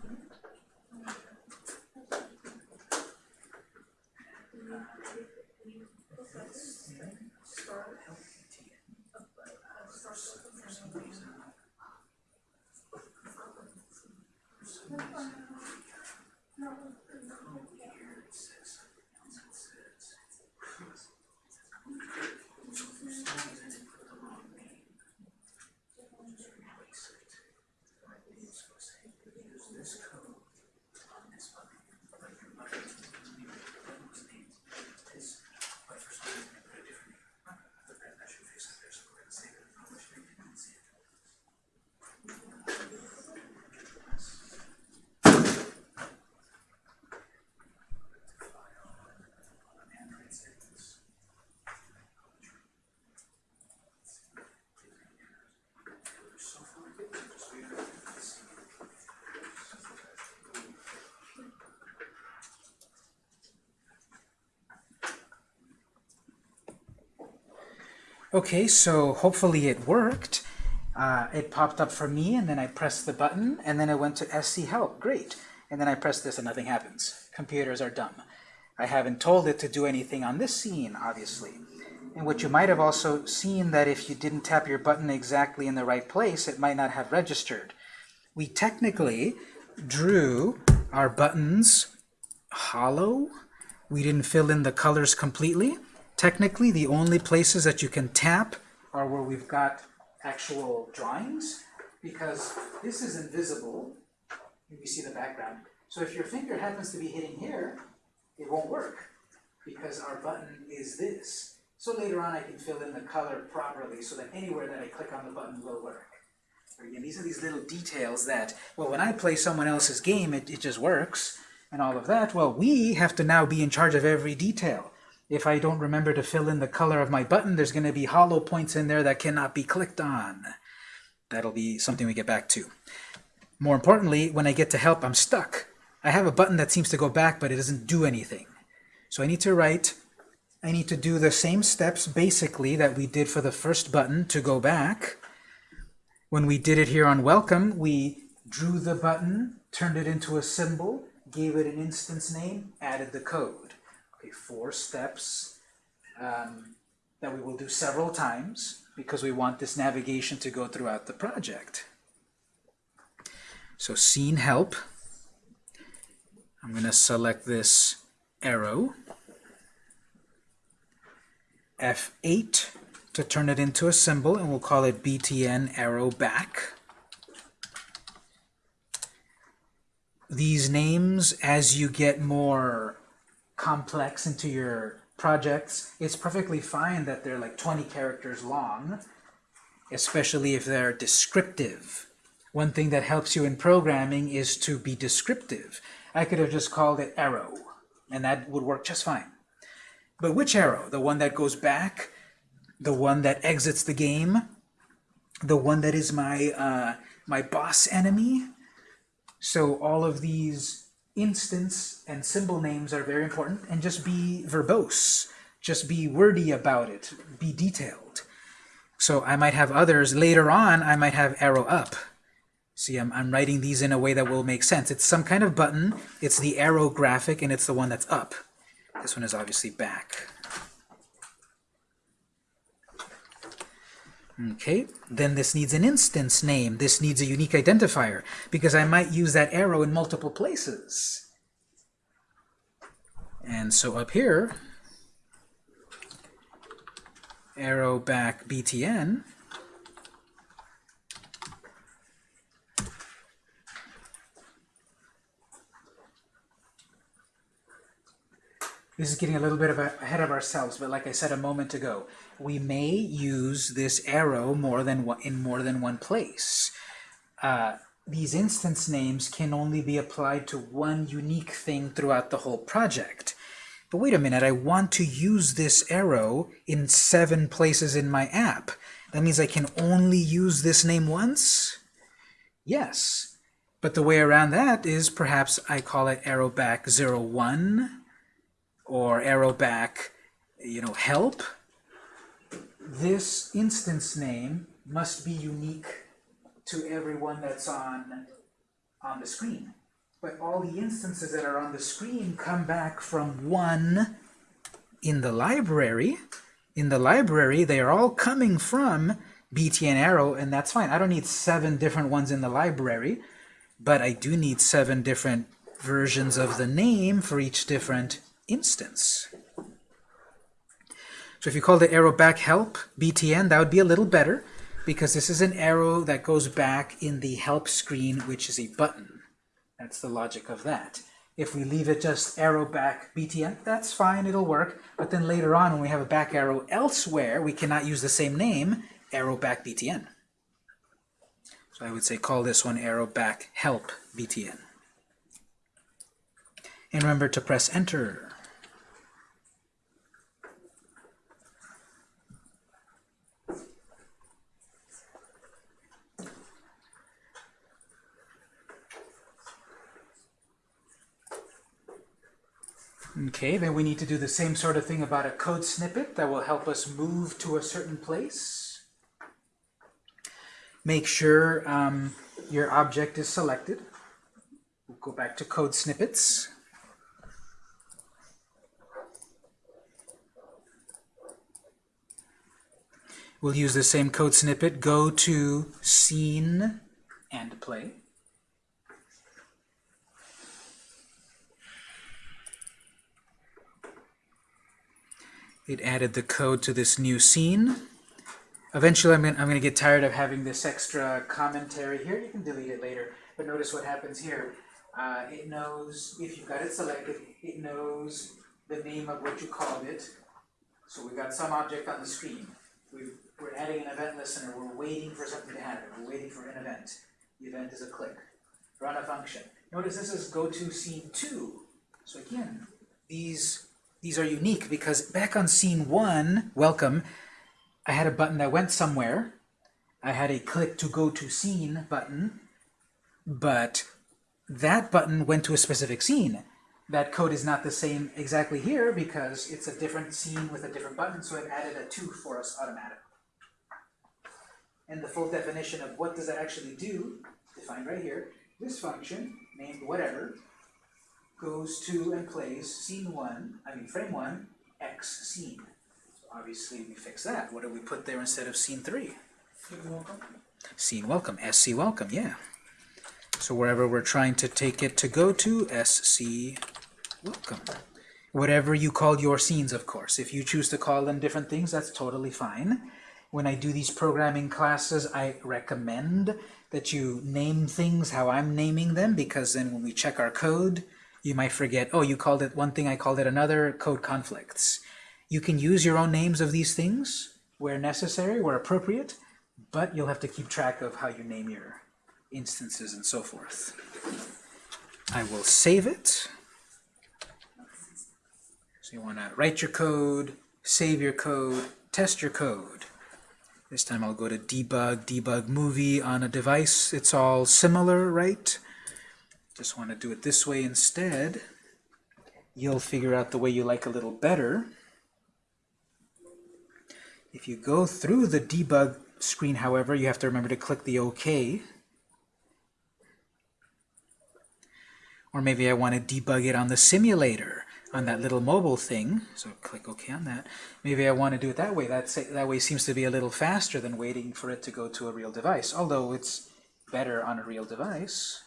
Speaker 1: Okay, so hopefully it worked. Uh, it popped up for me, and then I pressed the button, and then I went to SC Help. Great. And then I press this, and nothing happens. Computers are dumb. I haven't told it to do anything on this scene, obviously. And what you might have also seen that if you didn't tap your button exactly in the right place, it might not have registered. We technically drew our buttons hollow. We didn't fill in the colors completely. Technically, the only places that you can tap are where we've got actual drawings, because this is invisible. You see the background. So if your finger happens to be hitting here, it won't work, because our button is this. So later on, I can fill in the color properly so that anywhere that I click on the button will work. Again, these are these little details that, well, when I play someone else's game, it, it just works, and all of that. Well, we have to now be in charge of every detail. If I don't remember to fill in the color of my button, there's going to be hollow points in there that cannot be clicked on. That'll be something we get back to. More importantly, when I get to help, I'm stuck. I have a button that seems to go back, but it doesn't do anything. So I need to write, I need to do the same steps basically that we did for the first button to go back. When we did it here on welcome, we drew the button, turned it into a symbol, gave it an instance name, added the code. Okay, four steps um, that we will do several times because we want this navigation to go throughout the project. So scene help. I'm going to select this arrow. F8 to turn it into a symbol, and we'll call it btn arrow back. These names, as you get more complex into your projects, it's perfectly fine that they're like 20 characters long, especially if they're descriptive. One thing that helps you in programming is to be descriptive. I could have just called it arrow, and that would work just fine. But which arrow? The one that goes back? The one that exits the game? The one that is my, uh, my boss enemy? So all of these instance and symbol names are very important, and just be verbose. Just be wordy about it. Be detailed. So I might have others. Later on, I might have arrow up. See, I'm, I'm writing these in a way that will make sense. It's some kind of button. It's the arrow graphic, and it's the one that's up. This one is obviously back. Okay, then this needs an instance name. This needs a unique identifier, because I might use that arrow in multiple places. And so up here, arrow back btn, This is getting a little bit of a, ahead of ourselves, but like I said a moment ago, we may use this arrow more than one, in more than one place. Uh, these instance names can only be applied to one unique thing throughout the whole project. But wait a minute, I want to use this arrow in seven places in my app. That means I can only use this name once? Yes. But the way around that is perhaps I call it arrow back 01 or arrow back, you know, help. This instance name must be unique to everyone that's on, on the screen. But all the instances that are on the screen come back from one in the library. In the library, they are all coming from BTN arrow, and that's fine. I don't need seven different ones in the library. but I do need seven different versions of the name for each different instance. So if you call the arrow back help btn, that would be a little better because this is an arrow that goes back in the help screen, which is a button. That's the logic of that. If we leave it just arrow back btn, that's fine, it'll work. But then later on, when we have a back arrow elsewhere, we cannot use the same name, arrow back btn. So I would say call this one arrow back help btn. And remember to press enter. Okay, then we need to do the same sort of thing about a code snippet that will help us move to a certain place. Make sure um, your object is selected. We'll go back to code snippets. We'll use the same code snippet, go to scene and play. It added the code to this new scene. Eventually, I'm going to get tired of having this extra commentary here. You can delete it later. But notice what happens here. Uh, it knows, if you've got it selected, it knows the name of what you called it. So we've got some object on the screen. We've, we're adding an event listener. We're waiting for something to happen. We're waiting for an event. The event is a click. Run a function. Notice this is go to scene 2. So again, these these are unique because back on scene 1, welcome, I had a button that went somewhere. I had a click to go to scene button, but that button went to a specific scene. That code is not the same exactly here because it's a different scene with a different button, so it added a 2 for us automatically. And the full definition of what does that actually do, defined right here, this function, named whatever, goes to and plays scene 1, I mean frame 1, x scene. So obviously we fix that. What do we put there instead of scene 3?
Speaker 2: You're welcome.
Speaker 1: Scene welcome, SC welcome, yeah. So wherever we're trying to take it to go to, SC welcome. Whatever you call your scenes, of course. If you choose to call them different things, that's totally fine. When I do these programming classes, I recommend that you name things how I'm naming them, because then when we check our code, you might forget, oh, you called it one thing, I called it another, code conflicts. You can use your own names of these things where necessary, where appropriate, but you'll have to keep track of how you name your instances and so forth. I will save it. So you want to write your code, save your code, test your code. This time I'll go to debug, debug movie on a device. It's all similar, right? Just want to do it this way instead. You'll figure out the way you like a little better. If you go through the debug screen, however, you have to remember to click the OK. Or maybe I want to debug it on the simulator, on that little mobile thing. So click OK on that. Maybe I want to do it that way. That's, that way seems to be a little faster than waiting for it to go to a real device, although it's better on a real device.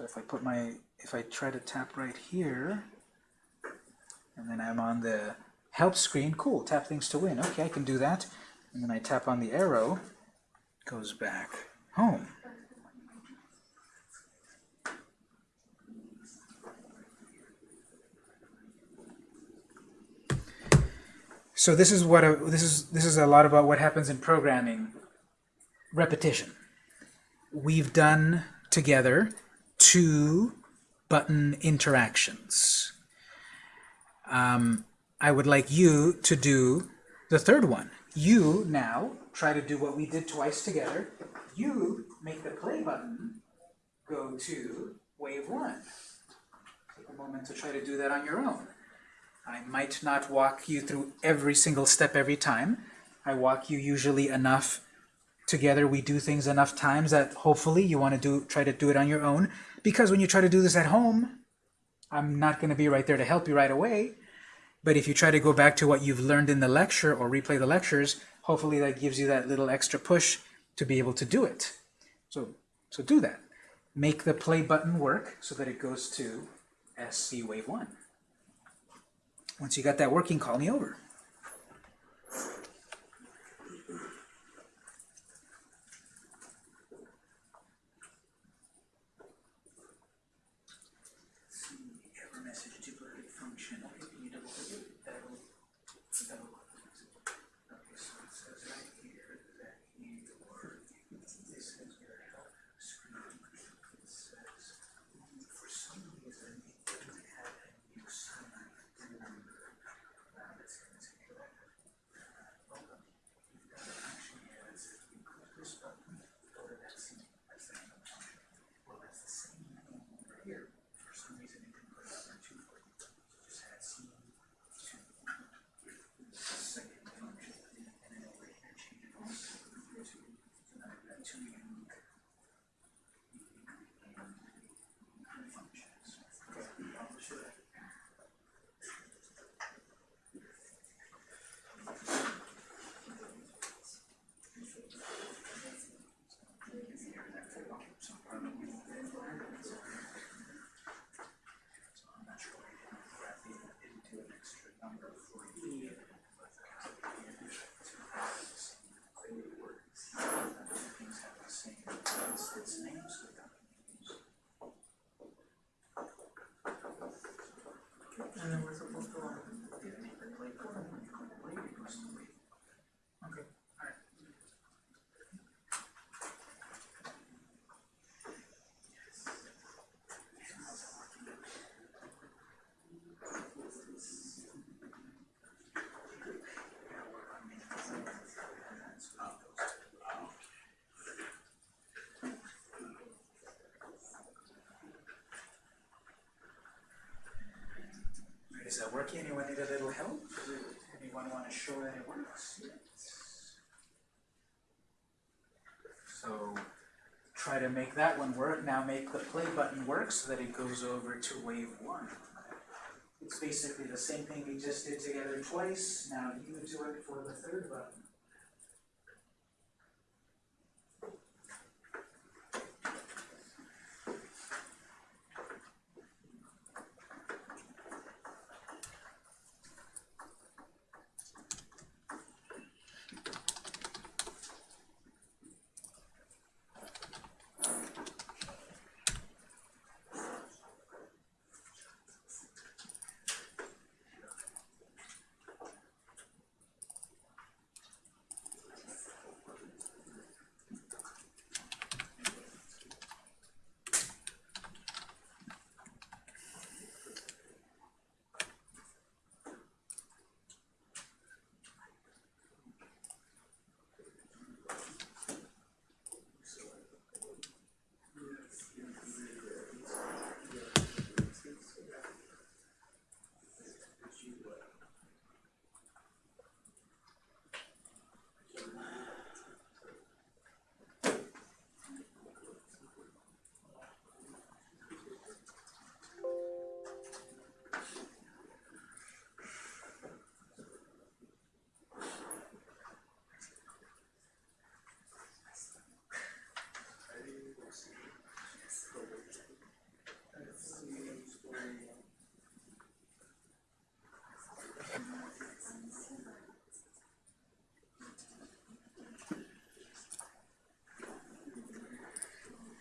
Speaker 1: So if I put my, if I try to tap right here, and then I'm on the help screen, cool, tap things to win. Okay, I can do that. And then I tap on the arrow, goes back home. So this is what a, this is this is a lot about what happens in programming. Repetition. We've done together two button interactions. Um, I would like you to do the third one. You now try to do what we did twice together. You make the play button go to wave one. Take a moment to try to do that on your own. I might not walk you through every single step every time. I walk you usually enough together we do things enough times that hopefully you want to do try to do it on your own because when you try to do this at home, I'm not going to be right there to help you right away. But if you try to go back to what you've learned in the lecture or replay the lectures, hopefully that gives you that little extra push to be able to do it. So, so do that. Make the play button work so that it goes to SC wave 1. Once you got that working, call me over. Is that working? Anyone need a little help? Anyone want to show that it works? So try to make that one work. Now make the play button work so that it goes over to wave one. It's basically the same thing we just did together twice. Now you do it for the third button.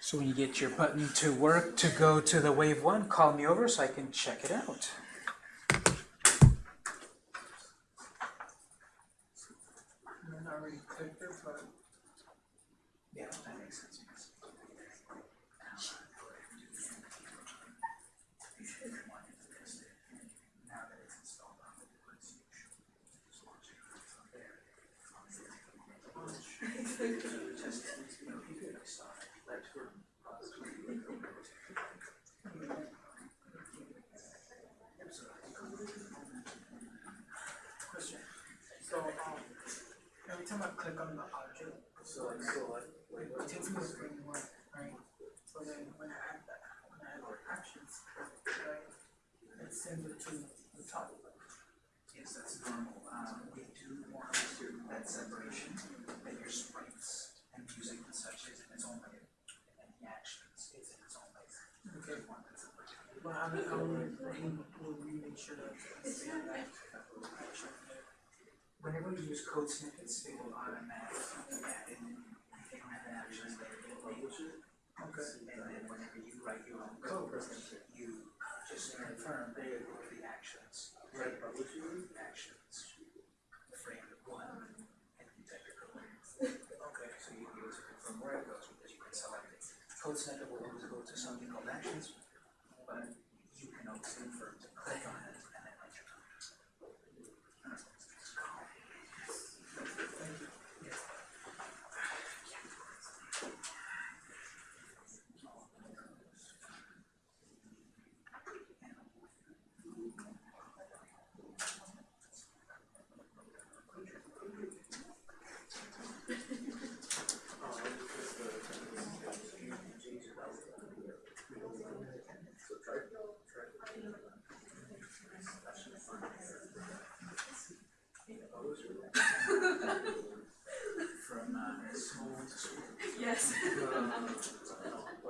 Speaker 1: So when you get your button to work to go to the wave one, call me over so I can check it out. You use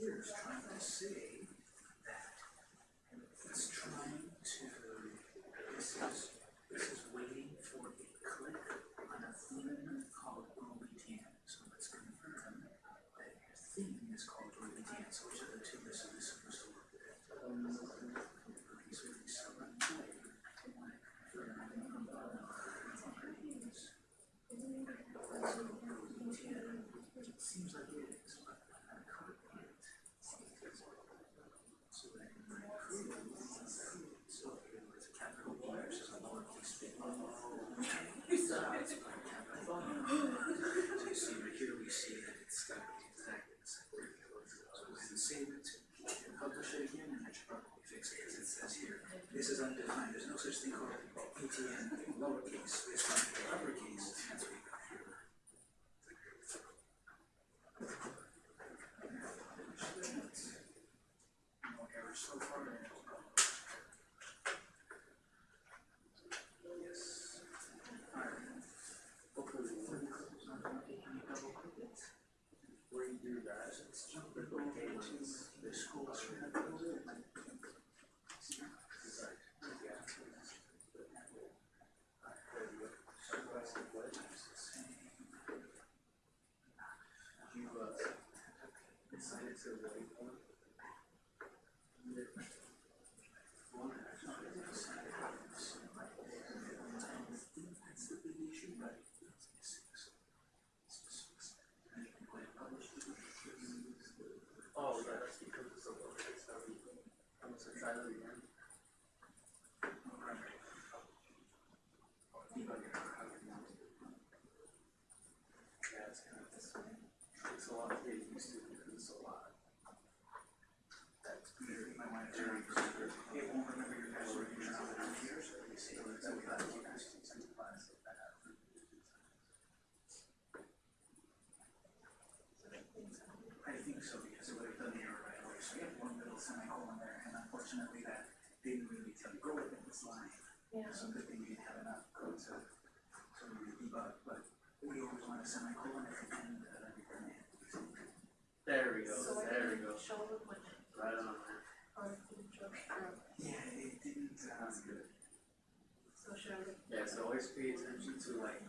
Speaker 1: logic here is trying to say that it's trying to, this is, this is waiting for a click on a theme called RubyTan. So let's confirm that your theme is called RubyTan. So which of the two is this supposed to work with? So if we select Seems like it is, but I could hit. So then my crew, so it's a capital B versus a lowercase b. So it's a capital B. So you see right here, we see that it's got the exact same. So go ahead and save it, and publish it again, and that should probably fix it, because it says here, this is undefined, there's no such thing ATN lowercase, not uppercase, that's what you got here. No errors so far. Yes. Alright. Hopefully the third close on that, can you double click it?
Speaker 3: Where you do that,
Speaker 1: Let's jump it over to the school share building.
Speaker 3: so that's the way. You, uh, decided to wait for.
Speaker 1: That's the big issue, but
Speaker 3: Oh, yeah, that's because it's a little bit heavy. I'm gonna try that again. Yeah, it's kind of, it's, it's a lot to get used to because it's a lot. That's
Speaker 1: might want to turn it, won't remember your password, so you. I think so, because it would have done the error right away, so we have one little semicolon there, and unfortunately that didn't really tell you, go within this line.
Speaker 4: Yeah.
Speaker 1: So good thing we didn't have enough code to, to really debug, but we always want a semicolon at the end of.
Speaker 3: There we go,
Speaker 4: So
Speaker 3: there we go.
Speaker 4: show them when,
Speaker 3: Right on there.
Speaker 4: or can show, or,
Speaker 1: Yeah, it didn't, uh,
Speaker 3: That's good.
Speaker 4: so should I?
Speaker 3: Yeah, so always pay attention to like.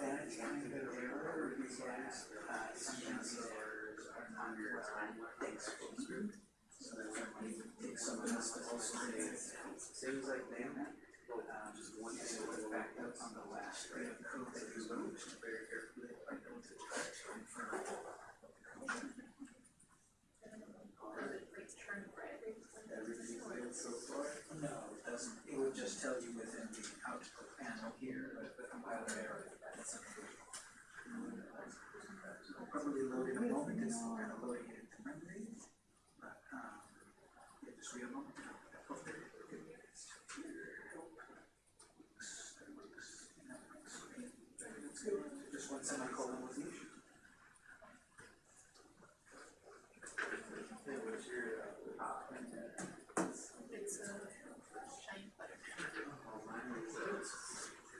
Speaker 1: that kind of error is last, uh, sometimes errors are not your timeline exposed. So that when you take someone else to also say,
Speaker 3: Seems like they
Speaker 1: um, just one thing was backed up on the last rate of code that you wrote very carefully, I know to try to confirm.
Speaker 4: Return for everything.
Speaker 3: everything's good so far.
Speaker 1: No, it would just tell you within the output panel here, but the compiler error, that's something. probably load in a moment, it's kind of loading it into memory. But, um, yeah, just a moment. Oh, there it is. Okay. That works. That works. Okay. That's good. Just one semicolon was the issue.
Speaker 3: Hey, what's your, uh,
Speaker 2: It's a shiny butter.
Speaker 3: oh, mine is, uh, I don't know. Is it like?
Speaker 4: It's like this, straight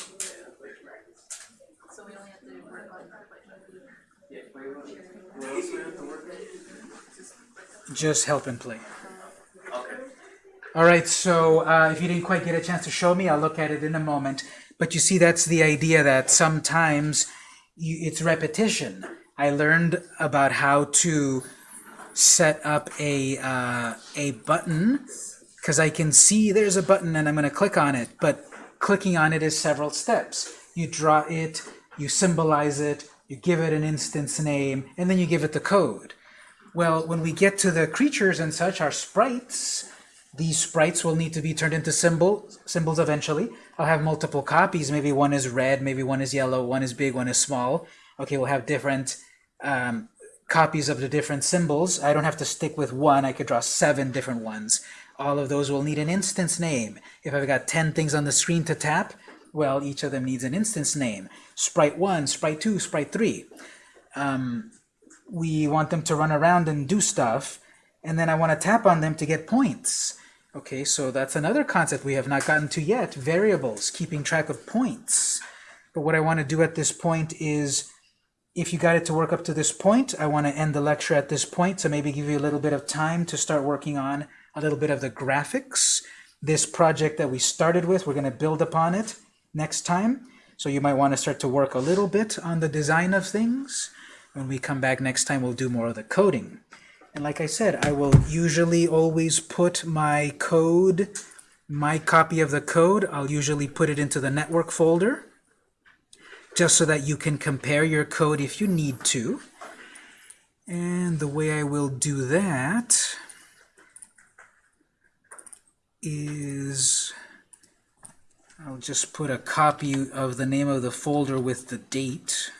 Speaker 2: so we only have to work on
Speaker 3: Yeah, wait, what, what else do we have to work on?
Speaker 1: Just help and play.
Speaker 3: Okay.
Speaker 1: All right, so uh, if you didn't quite get a chance to show me, I'll look at it in a moment. But you see, that's the idea that sometimes you, it's repetition. I learned about how to set up a, uh, a button because I can see there's a button and I'm going to click on it, but clicking on it is several steps. You draw it, you symbolize it, you give it an instance name, and then you give it the code. Well, when we get to the creatures and such, our sprites, these sprites will need to be turned into symbol, symbols eventually. I'll have multiple copies. Maybe one is red, maybe one is yellow, one is big, one is small. Okay, we'll have different um, copies of the different symbols. I don't have to stick with one. I could draw seven different ones. All of those will need an instance name. If I've got 10 things on the screen to tap, well, each of them needs an instance name. Sprite 1, Sprite 2, Sprite 3. Um, we want them to run around and do stuff, and then I want to tap on them to get points. Okay, so that's another concept we have not gotten to yet, variables, keeping track of points. But what I want to do at this point is, if you got it to work up to this point, I want to end the lecture at this point, to maybe give you a little bit of time to start working on a little bit of the graphics. This project that we started with, we're going to build upon it next time. So you might want to start to work a little bit on the design of things. When we come back next time, we'll do more of the coding. And like I said, I will usually always put my code, my copy of the code, I'll usually put it into the network folder, just so that you can compare your code if you need to. And the way I will do that is I'll just put a copy of the name of the folder with the date.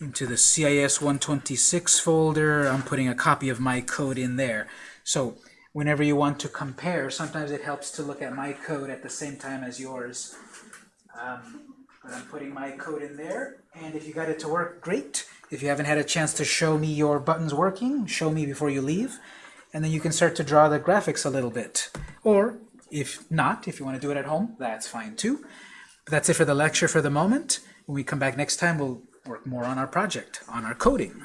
Speaker 1: into the CIS 126 folder. I'm putting a copy of my code in there. So whenever you want to compare, sometimes it helps to look at my code at the same time as yours. Um, but I'm putting my code in there, and if you got it to work, great. If you haven't had a chance to show me your buttons working, show me before you leave, and then you can start to draw the graphics a little bit. Or, if not, if you want to do it at home, that's fine too. But that's it for the lecture for the moment. When we come back next time, we'll work more on our project, on our coding.